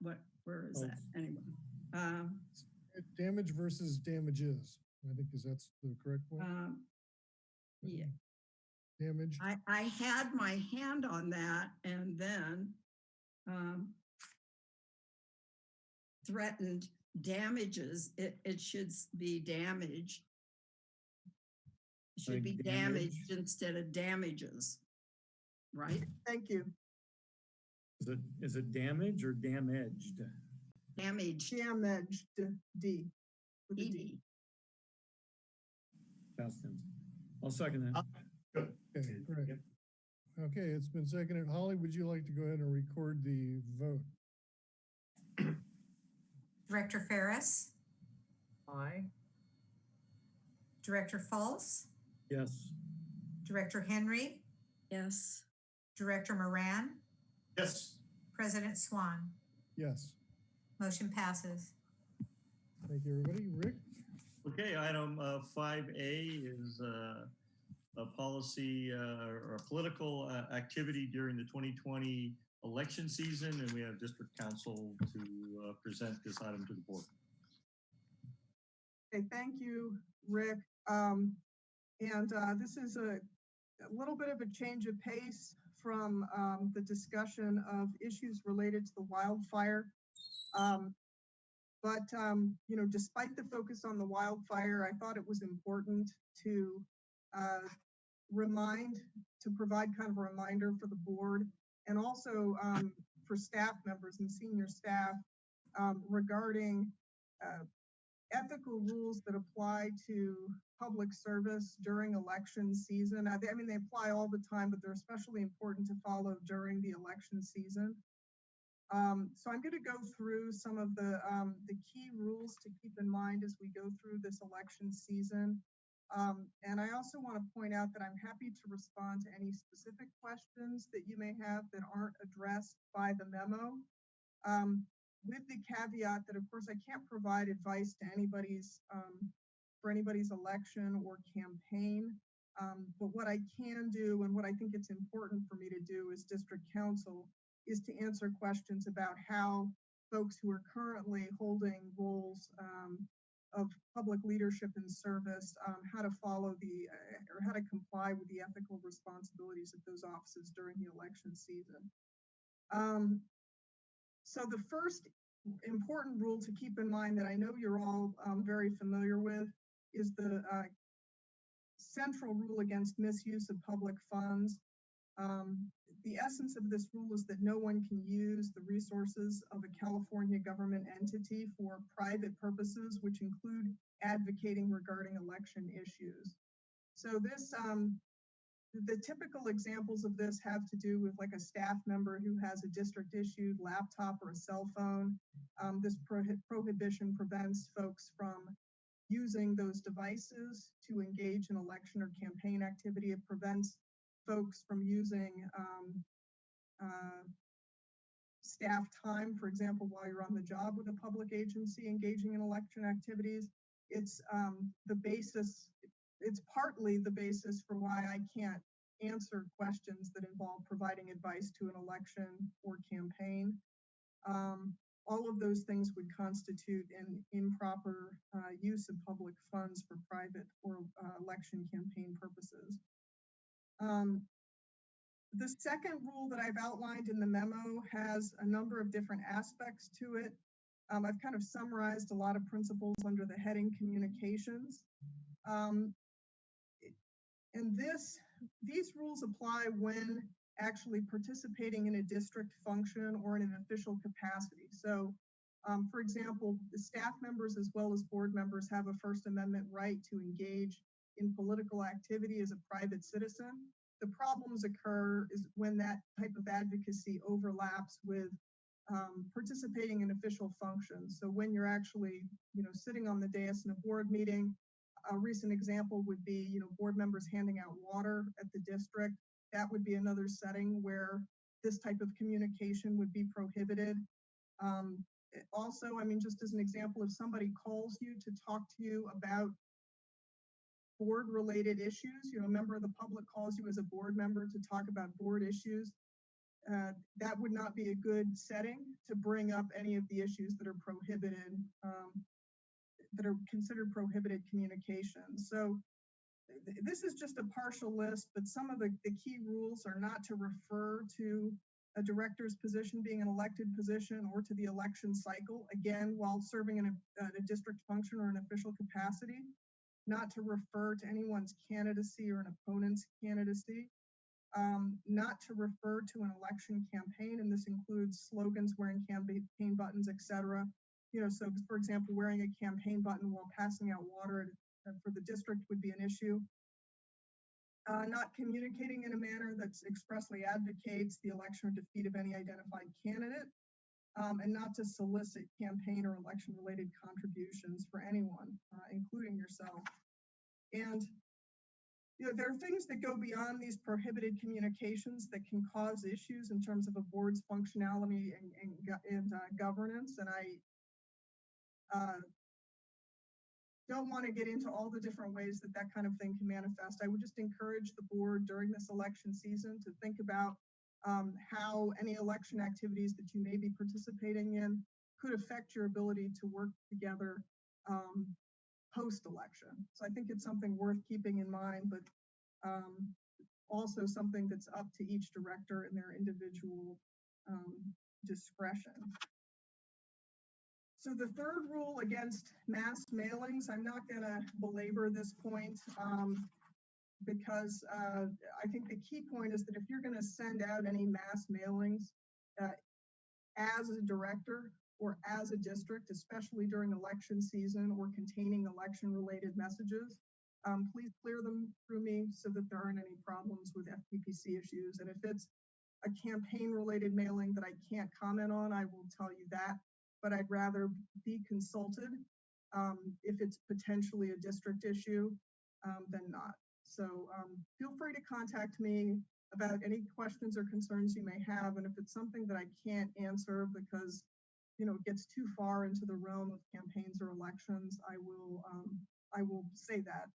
What, where is Oh. that? Anyway. Um, Damage versus damages. I think is that's the correct one. um, Yeah, Damage. I, I had my hand on that and then um, threatened damages, it, it should s- be damage. It should be damage? damaged instead of damages, right? Thank you. Is it, is it damage or damaged? Damaged, Damaged, D. with a D. ED. Past tense. I'll second that. Good. Okay, great. Okay, it's been seconded. Holly, would you like to go ahead and record the vote? Director Ferris, Aye. Director Fultz? Yes. Director Henry, Yes, Director Moran, Yes. President Swan. Yes. Motion passes. Thank you, everybody. Rick? Okay, item uh, five A is uh, a policy uh, or a political uh, activity during the 2020 election season, and we have district counsel to uh, present this item to the board. Okay, thank you, Rick. Um, and, uh, this is a, a little bit of a change of pace from, um, the discussion of issues related to the wildfire. Um, but, um, you know, despite the focus on the wildfire, I thought it was important to, uh, remind, to provide kind of a reminder for the board and also, um, for staff members and senior staff, um, regarding, uh, ethical rules that apply to public service during election season. I, I mean, they apply all the time, but they're especially important to follow during the election season. Um, so I'm going to go through some of the um, the key rules to keep in mind as we go through this election season. Um, and I also want to point out that I'm happy to respond to any specific questions that you may have that aren't addressed by the memo. Um, with the caveat that, of course, I can't provide advice to anybody's, um, for anybody's election or campaign. Um, but what I can do and what I think it's important for me to do as district counsel is to answer questions about how folks who are currently holding roles um, of public leadership and service, um, how to follow the, uh, or how to comply with the ethical responsibilities of those offices during the election season. Um, so the first important rule to keep in mind that I know you're all um, very familiar with is the uh, central rule against misuse of public funds. The essence of this rule is that no one can use the resources of a California government entity for private purposes, which include advocating regarding election issues. So this, um, the typical examples of this have to do with like a staff member who has a district issued laptop or a cell phone. Um, this prohi- prohibition prevents folks from using those devices to engage in election or campaign activity. It prevents folks from using um, uh, staff time, for example, while you're on the job with a public agency engaging in election activities. It's um, the basis, it's partly the basis for why I can't answer questions that involve providing advice to an election or campaign. Um, all of those things would constitute an improper uh, use of public funds for private or uh, election campaign purposes. Um, the second rule that I've outlined in the memo has a number of different aspects to it. Um, I've kind of summarized a lot of principles under the heading communications. Um, and this, these rules apply when actually participating in a district function or in an official capacity. So Um, for example, the staff members as well as board members have a First Amendment right to engage in political activity as a private citizen. The problems occur is when that type of advocacy overlaps with um, participating in official functions. So when you're actually, you know, sitting on the dais in a board meeting, a recent example would be, you know, board members handing out water at the district. That would be another setting where this type of communication would be prohibited. Um, also, I mean, just as an example, if somebody calls you to talk to you about board related issues, you know, a member of the public calls you as a board member to talk about board issues, uh, that would not be a good setting to bring up any of the issues that are prohibited, um, that are considered prohibited communications. So th- this is just a partial list, but some of the, the key rules are not to refer to a director's position being an elected position or to the election cycle, again, while serving in a, uh, a district function or an official capacity, not to refer to anyone's candidacy or an opponent's candidacy, um, not to refer to an election campaign, and this includes slogans, wearing campaign buttons, et cetera. You know, so for example, wearing a campaign button while passing out water for the district would be an issue. Uh, not communicating in a manner that expressly advocates the election or defeat of any identified candidate, um, and not to solicit campaign or election related contributions for anyone, uh, including yourself. And you know, there are things that go beyond these prohibited communications that can cause issues in terms of a board's functionality and, and, and uh, governance. And I uh, don't want to get into all the different ways that that kind of thing can manifest. I would just encourage the board during this election season to think about um, how any election activities that you may be participating in could affect your ability to work together um, post-election. So I think it's something worth keeping in mind, but um, also something that's up to each director in their individual um, discretion. So the third rule against mass mailings, I'm not gonna belabor this point um, because uh, I think the key point is that if you're gonna send out any mass mailings uh, as a director or as a district, especially during election season or containing election-related messages, um, please clear them through me so that there aren't any problems with FPPC issues. And if it's a campaign-related mailing that I can't comment on, I will tell you that. But I'd rather be consulted um, if it's potentially a district issue um, than not. So um, feel free to contact me about any questions or concerns you may have. And if it's something that I can't answer because you know, it gets too far into the realm of campaigns or elections, I will, um, I will say that.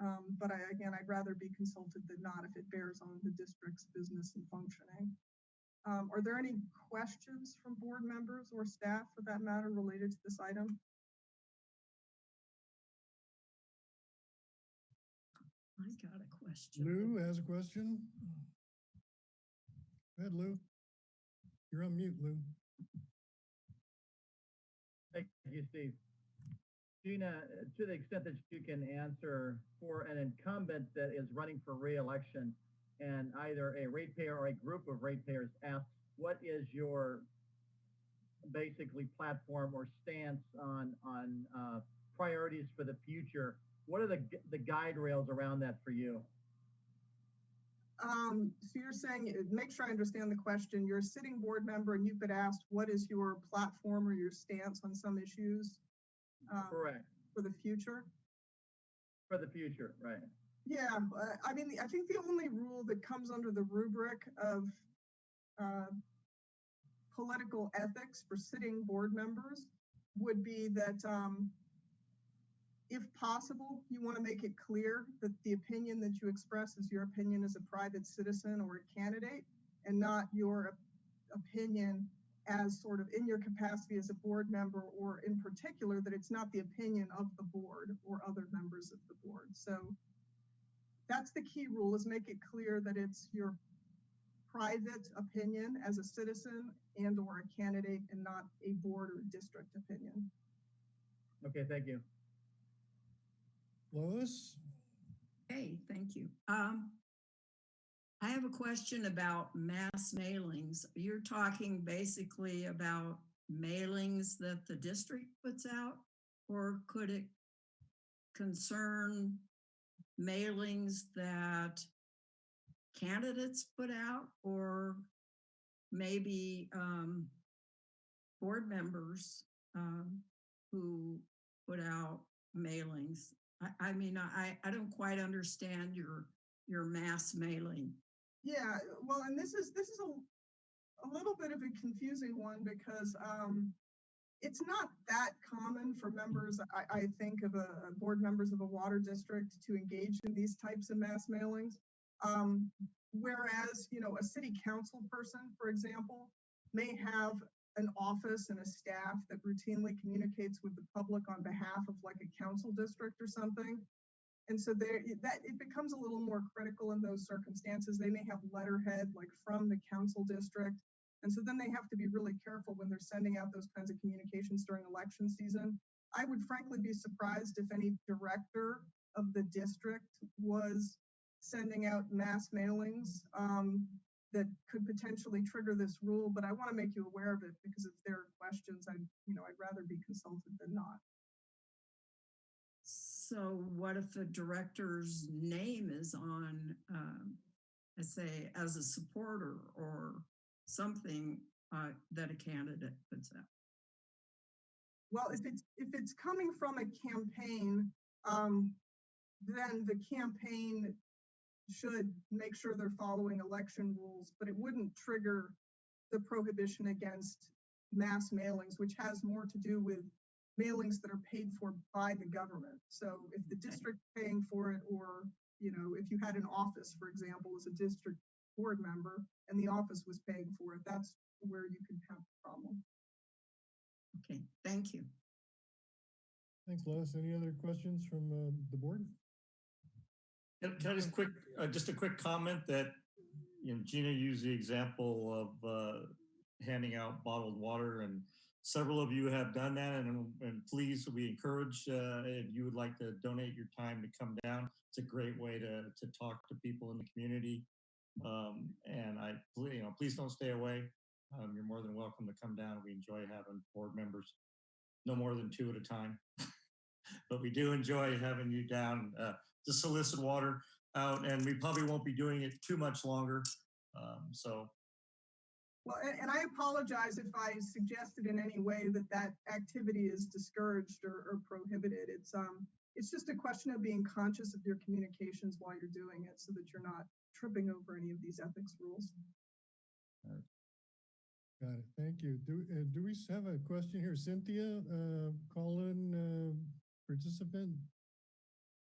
Um, but I, again, I'd rather be consulted than not if it bears on the district's business and functioning. Um, are there any questions from board members or staff for that matter related to this item? Question. Lou has a question. Go ahead, Lou. You're on mute, Lou. Thank you, Steve. Gina, to the extent that you can answer for an incumbent that is running for reelection and either a ratepayer or a group of ratepayers asks, what is your basically platform or stance on, on uh, priorities for the future? What are the, the guide rails around that for you? Um, so you're saying, uh, make sure I understand the question. You're a sitting board member and you've been asked, what is your platform or your stance on some issues? um, Correct, For the future? for the future, right? Yeah, uh, I mean, I think the only rule that comes under the rubric of uh, political ethics for sitting board members would be that um, if possible, you want to make it clear that the opinion that you express is your opinion as a private citizen or a candidate and not your opinion as sort of in your capacity as a board member or in particular that it's not the opinion of the board or other members of the board. So that's the key rule is make it clear that it's your private opinion as a citizen and or a candidate and not a board or district opinion. Okay, thank you. Lois? Hey, thank you. Um, I have a question about mass mailings. You're talking basically about mailings that the district puts out? Or could it concern mailings that candidates put out or maybe um, board members um, who put out mailings? I, I mean, I, I don't quite understand your, your mass mailing. Yeah, well, and this is, this is a, a little bit of a confusing one because, um, it's not that common for members, I, I think of a, board members of a water district to engage in these types of mass mailings. Um, whereas, you know, a city council person, for example, may have an office and a staff that routinely communicates with the public on behalf of like a council district or something. And so there, that it becomes a little more critical in those circumstances. They may have letterhead like from the council district. And so then they have to be really careful when they're sending out those kinds of communications during election season. I would frankly be surprised if any director of the district was sending out mass mailings um, that could potentially trigger this rule, but I want to make you aware of it because if there are questions, I, you know, I'd rather be consulted than not. So what if a director's name is on, um, I say, as a supporter or something uh, that a candidate puts out? Well, if it's if it's coming from a campaign, um, then the campaign should make sure they're following election rules, but it wouldn't trigger the prohibition against mass mailings, which has more to do with mailings that are paid for by the government. So if the district paying for it, or you know, if you had an office, for example, as a district board member, and the office was paying for it, that's where you could have a problem. Okay, thank you. Thanks, Lois. Any other questions from uh, the board? Can can I just quick, uh, just a quick comment that, you know, Gina used the example of uh, handing out bottled water and several of you have done that and, and please, we encourage, uh, if you would like to donate your time to come down. It's a great way to, to talk to people in the community. Um, and I, you know, please don't stay away. Um, you're more than welcome to come down. We enjoy having board members, no more than two at a time. but we do enjoy having you down uh, to solicit water out, and we probably won't be doing it too much longer. Um, so, Well, and, and I apologize if I suggested in any way that that activity is discouraged or, or prohibited. It's um, it's just a question of being conscious of your communications while you're doing it, so that you're not tripping over any of these ethics rules. Got it. Thank you. Do, uh, do we have a question here? Cynthia, uh, call in, uh, participant?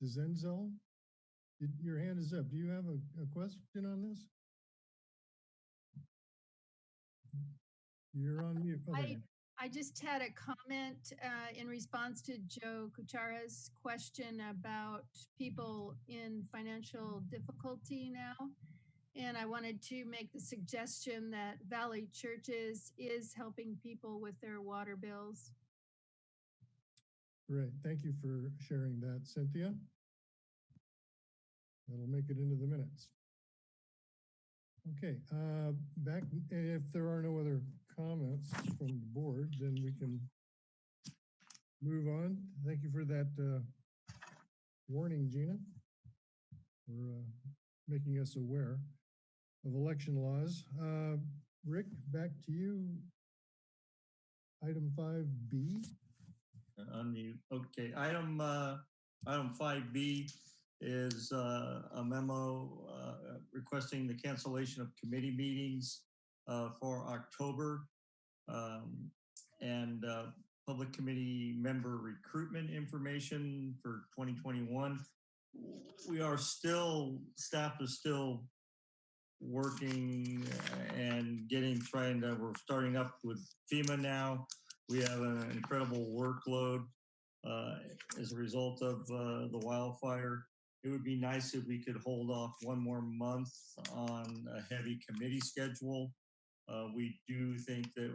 Zenzel? Your hand is up. Do you have a, a question on this? You're on mute. There I, I just had a comment uh, in response to Joe Kuchara's question about people in financial difficulty now. And I wanted to make the suggestion that Valley Churches is helping people with their water bills. Great. Thank you for sharing that, Cynthia. That'll make it into the minutes. Okay, uh, back, if there are no other comments from the board, then we can move on. Thank you for that uh, warning, Gina, for uh, making us aware of election laws. Uh, Rick, back to you. Item 5B. unmute. Okay, item, uh, item five B is, uh, a memo, uh, requesting the cancellation of committee meetings, uh, for October. Um, and, public committee member recruitment information for twenty twenty-one. We are still, staff is still working and getting, trying to, we're starting up with FEMA now. We have an incredible workload uh, as a result of uh, the wildfire. It would be nice if we could hold off one more month on a heavy committee schedule. Uh, we do think that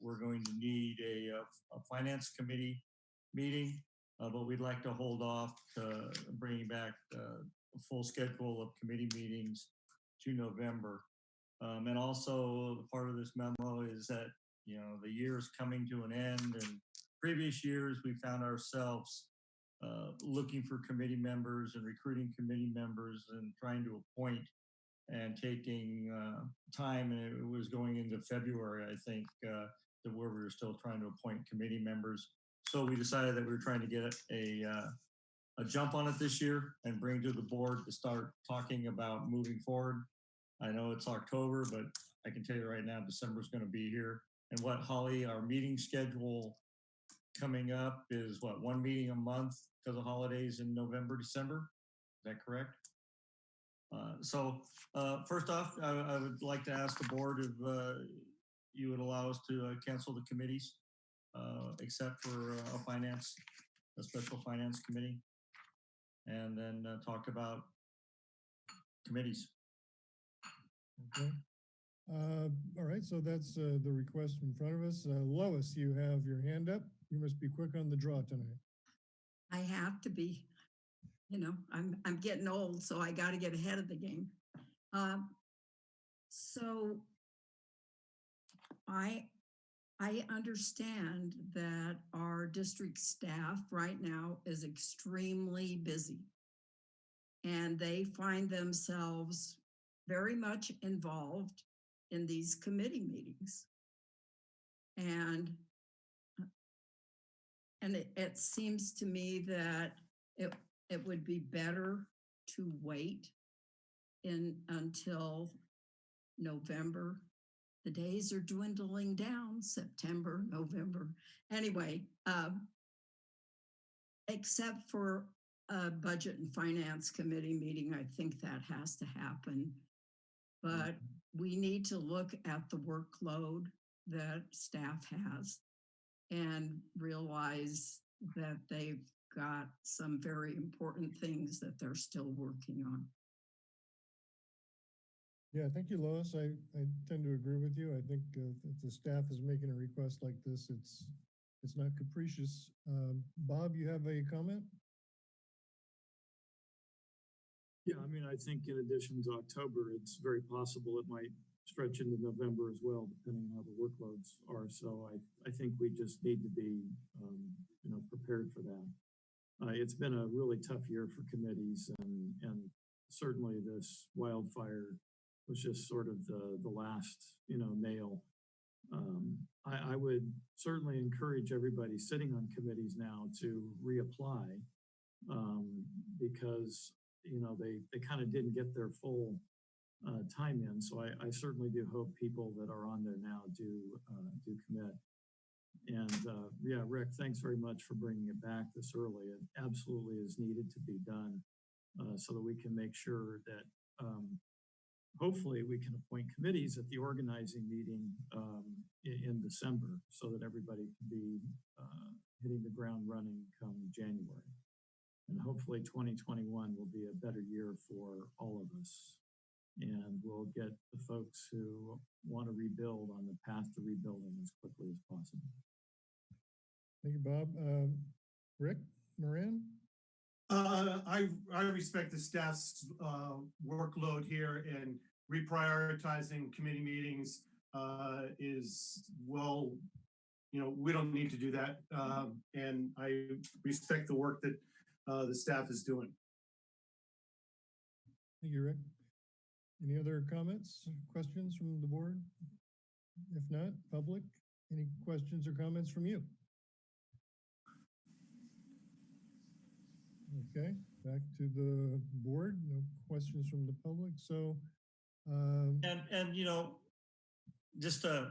we're going to need a, a finance committee meeting, uh, but we'd like to hold off to bringing back uh, a full schedule of committee meetings to November. Um, and also part of this memo is that you know, the year is coming to an end and previous years, we found ourselves uh, looking for committee members and recruiting committee members and trying to appoint and taking uh, time. And it was going into February, I think, uh, that where we were still trying to appoint committee members. So we decided that we were trying to get a, uh, a jump on it this year and bring to the board to start talking about moving forward. I know it's October, but I can tell you right now, December is going to be here. And what Holly, our meeting schedule coming up is what, one meeting a month because of holidays in November, December? Is that correct? Uh, so uh, first off, I, I would like to ask the board if uh, you would allow us to uh, cancel the committees, uh, except for uh, a finance, a special finance committee, and then talk about committees. Okay. All right, so that's the request in front of us. Lois, you have your hand up. You must be quick on the draw tonight. I have to be, you know, I'm, I'm getting old, so I got to get ahead of the game. Um, so I, I understand that our district staff right now is extremely busy. And they find themselves very much involved in these committee meetings. And and it, it seems to me that it, it would be better to wait in, until November. The days are dwindling down, September, November. Anyway, um, except for a budget and finance committee meeting, I think that has to happen. But we need to look at the workload that staff has and realize that they've got some very important things that they're still working on. Yeah, thank you, Lois. I, I tend to agree with you. I think uh, if the staff is making a request like this, it's, it's not capricious. Um, Bob, you have a comment? Yeah, I mean, I think in addition to October, it's very possible it might stretch into November as well, depending on how the workloads are. So I, I think we just need to be, um, you know, prepared for that. Uh, it's been a really tough year for committees and, and certainly this wildfire was just sort of the, the last, you know, nail. Um, I, I would certainly encourage everybody sitting on committees now to reapply um, because, you know, they, they kind of didn't get their full uh, time in. So I, I certainly do hope people that are on there now do uh, do commit. And uh, yeah, Rick, thanks very much for bringing it back this early. It absolutely is needed to be done uh, so that we can make sure that um, hopefully we can appoint committees at the organizing meeting um, in, in, December so that everybody can be uh, hitting the ground running come January. And hopefully 2021 will be a better year for all of us and we'll get the folks who want to rebuild on the path to rebuilding as quickly as possible. Thank you, Bob. Um, Rick Moran? Uh, I, I respect the staff's uh, workload here and reprioritizing committee meetings uh, is well, you know, we don't need to do that. Um, and I respect the work that uh, the staff is doing. Thank you, Rick. Any other comments, questions from the board? If not, public, any questions or comments from you? Okay, back to the board, no questions from the public, so. Um, and, and, you know, just uh,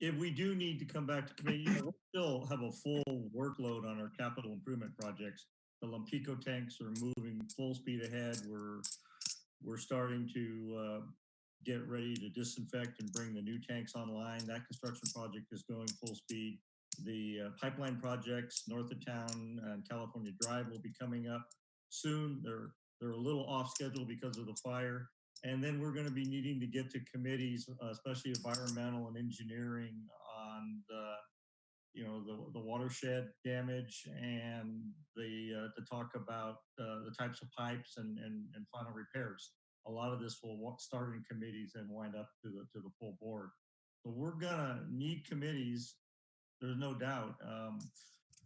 if we do need to come back to committee, you know, we'll still have a full workload on our capital improvement projects. The Lompico tanks are moving full speed ahead. We're we're starting to uh, get ready to disinfect and bring the new tanks online. That construction project is going full speed. The uh, pipeline projects north of town and California Drive will be coming up soon. They're they're a little off schedule because of the fire. And then we're going to be needing to get to committees, uh, especially environmental and engineering on the, you know, the, the watershed damage and the, uh, to talk about uh, the types of pipes and, and, and final repairs. A lot of this will start in committees and wind up to the, to the full board. So we're gonna need committees, there's no doubt, um,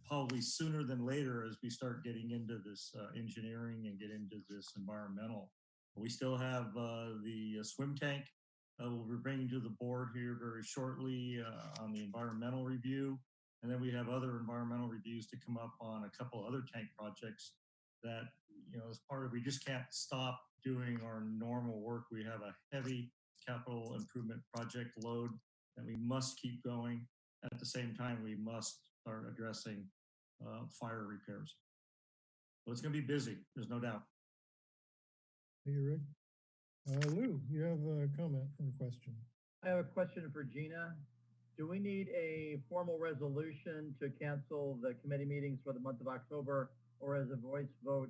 probably sooner than later as we start getting into this uh, engineering and get into this environmental. We still have uh, the uh, swim tank uh, we'll be bringing to the board here very shortly uh, on the environmental review. And then we have other environmental reviews to come up on a couple other tank projects that, you know, as part of, we just can't stop doing our normal work. We have a heavy capital improvement project load that we must keep going. At the same time, we must start addressing uh, fire repairs. So it's going to be busy, there's no doubt. Thank you, Rick. Uh, Lou, you have a comment or a question? I have a question for Gina. Do we need a formal resolution to cancel the committee meetings for the month of October or is a voice vote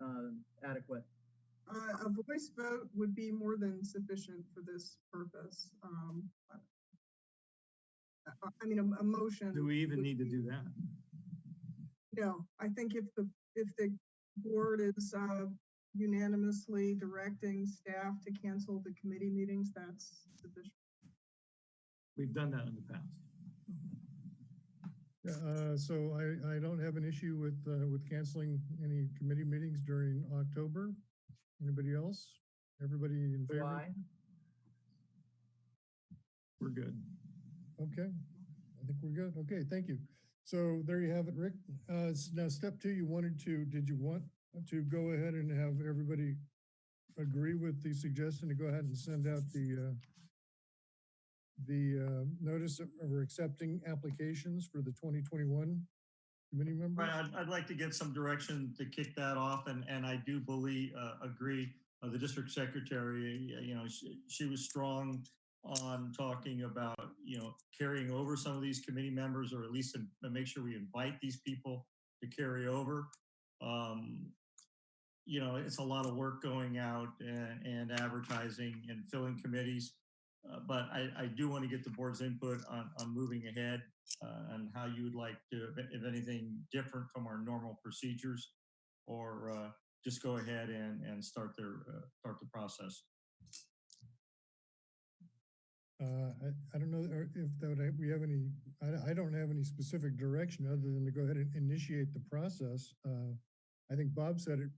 uh, adequate? Uh, a voice vote would be more than sufficient for this purpose. Um, I, I mean, a, a motion. Do we even would need to be- do that? No, I think if the, if the board is, uh, unanimously directing staff to cancel the committee meetings, that's sufficient. We've done that in the past. Uh, so I, I don't have an issue with, uh, with canceling any committee meetings during October. Anybody else? Everybody in favor? Why? We're good. Okay, I think we're good. Okay, thank you. So there you have it, Rick. Uh, now step two, you wanted to, did you want to go ahead and have everybody agree with the suggestion to go ahead and send out the, uh, the, uh, notice of, of accepting applications for the twenty twenty-one committee members? Right, I'd, I'd like to get some direction to kick that off and, and I do believe, uh, agree, uh, the district secretary, you know, she, she was strong on talking about, you know, carrying over some of these committee members or at least to make sure we invite these people to carry over. Um, you know, it's a lot of work going out and, and advertising and filling committees. Uh, but I, I do want to get the board's input on, on moving ahead uh, and how you would like to, if, anything different from our normal procedures, or uh, just go ahead and, and start their, uh, start the process. Uh, I, I don't know if that would, we have any, I, I don't have any specific direction other than to go ahead and initiate the process. I think Bob said it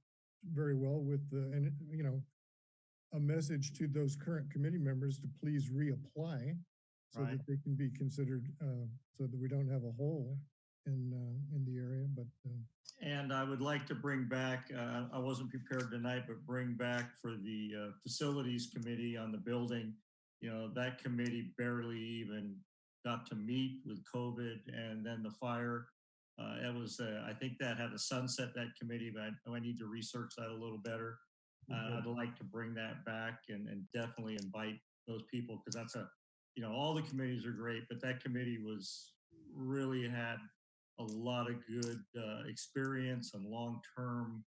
very well with the, and, you know, a message to those current committee members to please reapply so Right. that they can be considered, uh, so that we don't have a hole in, uh, in the area, but, uh, And I would like to bring back, uh, I wasn't prepared tonight, but bring back for the uh, facilities committee on the building. You know, that committee barely even got to meet with COVID and then the fire. Uh, it was, uh, I think that had a sunset, that committee, but I, I need to research that a little better. Uh, I'd like to bring that back and, and definitely invite those people because that's a, you know, all the committees are great, but that committee was really had a lot of good uh, experience and long-term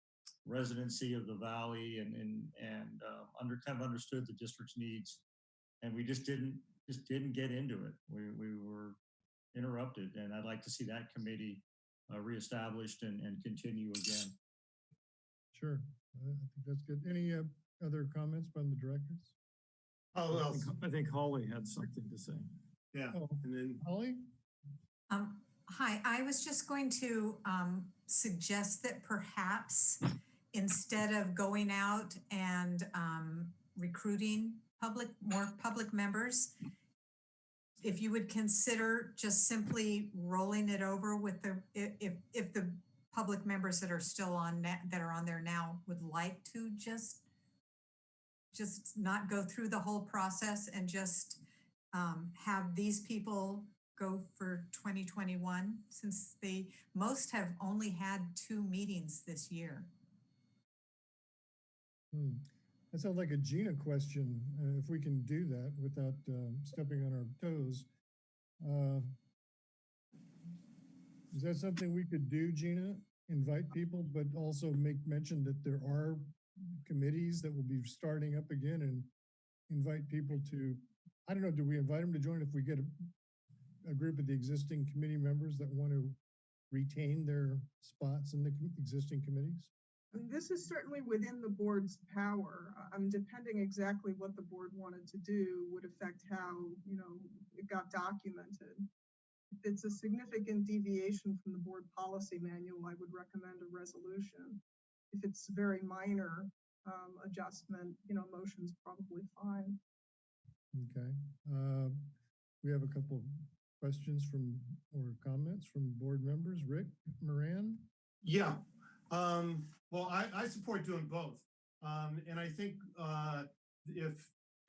residency of the valley and and and uh, under kind of understood the district's needs, and we just didn't just didn't get into it. We we were interrupted, and I'd like to see that committee uh, reestablished and and continue again. sure. I I think that's good. Any, uh, other comments from the directors? Oh, I well, think- I think Holly had something to say. yeah, Oh, and then Holly? Um, hi, I was just going to, um, suggest that perhaps instead of going out and, um, recruiting public, more public members, if you would consider just simply rolling it over with the, if, if the public members that are still on, that are on there now would like to just, just not go through the whole process and just, um, have these people go for 2021 since they, most have only had two meetings this year. Hmm. That sounds like a Gina question, uh, if we can do that without um, stepping on our toes. Uh, Is that something we could do, Gina? Invite people, but also make mention that there are committees that will be starting up again and invite people to, I don't know, do we invite them to join if we get a, a group of the existing committee members that want to retain their spots in the existing committees? This is certainly within the board's power. I'm depending exactly what the board wanted to do would affect how, you know, it got documented. If it's a significant deviation from the board policy manual, I would recommend a resolution. If it's a very minor um, adjustment, you know, motion's probably fine. Okay. Uh, We have a couple of questions from, or comments from board members. Rick Moran? Yeah, um, well, I, I support doing both. Um, and I think, uh, if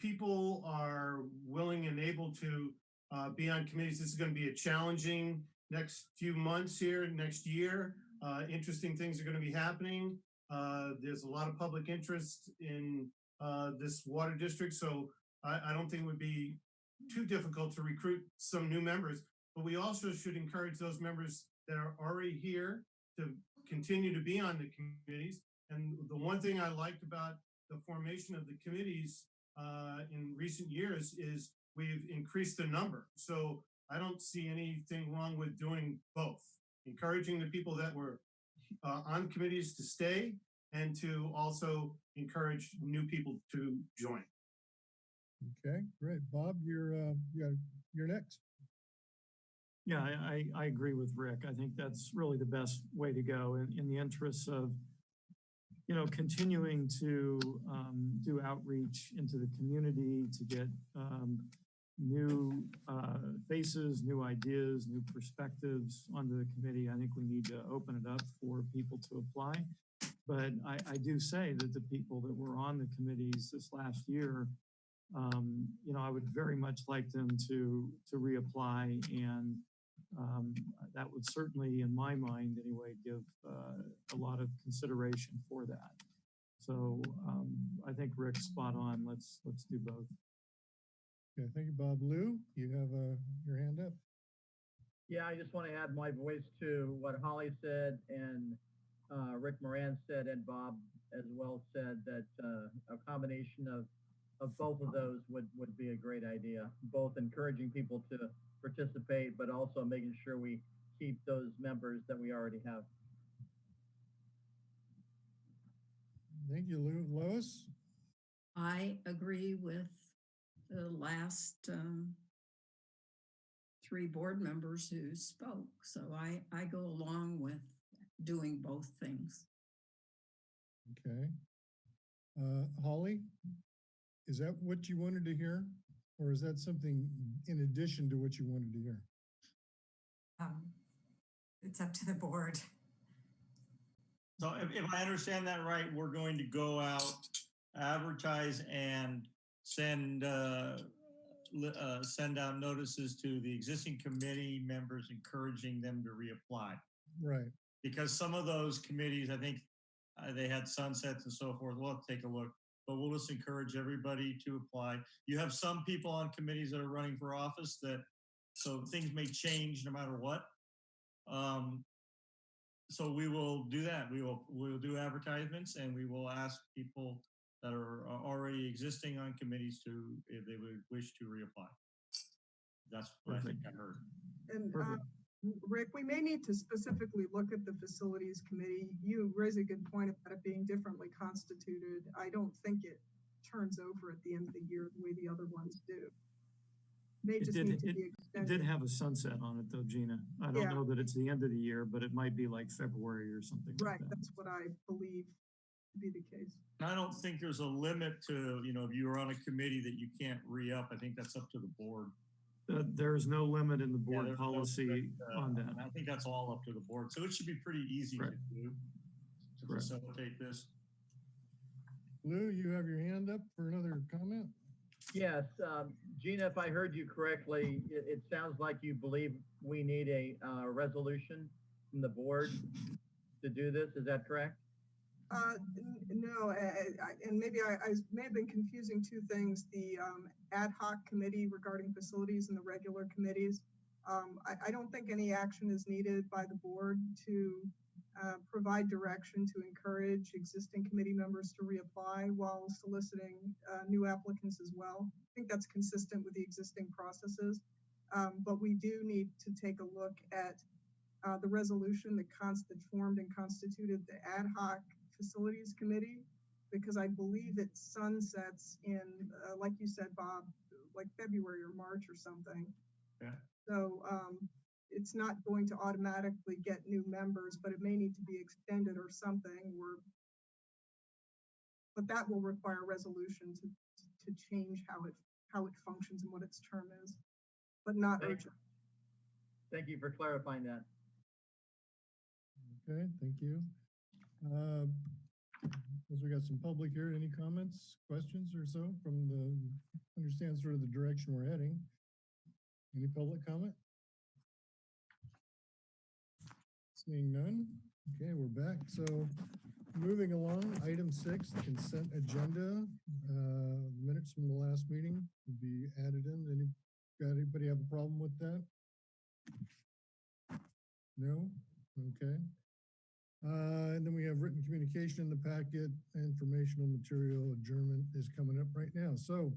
people are willing and able to, uh, be on committees, this is gonna be a challenging next few months here, next year. Uh, interesting things are gonna be happening. Uh, there's a lot of public interest in, uh, this water district, so I, I don't think it would be too difficult to recruit some new members. But we also should encourage those members that are already here to continue to be on the committees. And the one thing I liked about the formation of the committees uh, in recent years is we've increased the number. So I don't see anything wrong with doing both, encouraging the people that were uh, on committees to stay and to also encourage new people to join. Okay, great. Bob, you're, uh, you're, you're next. Yeah, I, I, I agree with Rick. I think that's really the best way to go in, in the interests of, you know, continuing to um, do outreach into the community to get um, new uh, faces, new ideas, new perspectives onto the committee. I think we need to open it up for people to apply. But I, I do say that the people that were on the committees this last year um, you know, I would very much like them to to reapply, and um, that would certainly, in my mind anyway, give uh, a lot of consideration for that. So um, I think Rick's spot on. Let's let's do both. Okay, thank you, Bob. Lou, you have uh, your hand up. Yeah, I just want to add my voice to what Holly said and uh, Rick Moran said and Bob as well said that uh, a combination of of both of those would, would be a great idea. Both encouraging people to participate, but also making sure we keep those members that we already have. Thank you, Lou. Lois? I agree with the last um, three board members who spoke. So I, I go along with doing both things. Okay. Uh, Holly, is that what you wanted to hear? Or is that something in addition to what you wanted to hear? Um, It's up to the board. So if, if I understand that right, we're going to go out, advertise and send, uh, uh, send out notices to the existing committee members, encouraging them to reapply. Right. Because some of those committees, I think, uh, they had sunsets and so forth. We'll have to take a look, but we'll just encourage everybody to apply. You have some people on committees that are running for office that, so things may change no matter what. Um, so we will do that. We will, we will do advertisements and we will ask people that are uh, already existing on committees to, if they would wish to reapply. That's what I think I heard. And uh, Rick, we may need to specifically look at the facilities committee. You raise a good point about it being differently constituted. I don't think it turns over at the end of the year the way the other ones do. They It just did- need to it- be It did have a sunset on it though, Gina. I don't Yeah. know that it's the end of the year, but it might be like February or something like Right, that. that's what I believe to be the case. I don't think there's a limit to, you know, if you're on a committee that you can't re-up. I think that's up to the board. Uh, There's no limit in the Yeah, board there's no policy strict, uh, on that. I think that's all up to the board. So it should be pretty easy to do to Correct. facilitate this. Lou, you have your hand up for another comment? Yes, um, Gina, if I heard you correctly, it, it sounds like you believe we need a, uh, resolution from the board to do this. Is that correct? Uh, no, I- I- and maybe I, I may have been confusing two things, the, um, ad hoc committee regarding facilities and the regular committees. Um, I, don't think any action is needed by the board to, uh, provide direction to encourage existing committee members to reapply while soliciting, uh, new applicants as well. I think that's consistent with the existing processes. Um, but we do need to take a look at, uh, the resolution that const, formed and constituted the ad hoc Facilities Committee because I believe it sunsets in, uh, like you said, Bob, like February or March or something. Yeah. So um, it's not going to automatically get new members, but it may need to be extended or something or but that will require a resolution to, to change how it, how it functions and what its term is, but not Thank- urgent. Thank you for clarifying that. Okay, thank you. Uh, As we got some public here, any comments, questions or so from the, understand sort of the direction we're heading? Any public comment? Seeing none, okay, we're back. So moving along, item six, consent agenda. Uh, Minutes from the last meeting will be added in. Any, got anybody have a problem with that? No? Okay. Uh, and then we have written communication in the packet, informational material adjournment is coming up right now. So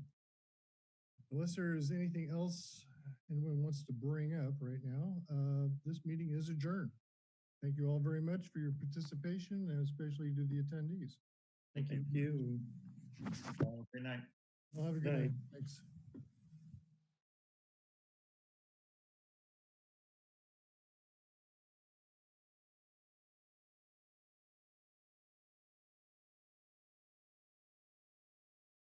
unless there is anything else anyone wants to bring up right now, uh, this meeting is adjourned. Thank you all very much for your participation and especially to the attendees. Thank you. Thank you. Good night. Well, have a good Night. night. Thanks.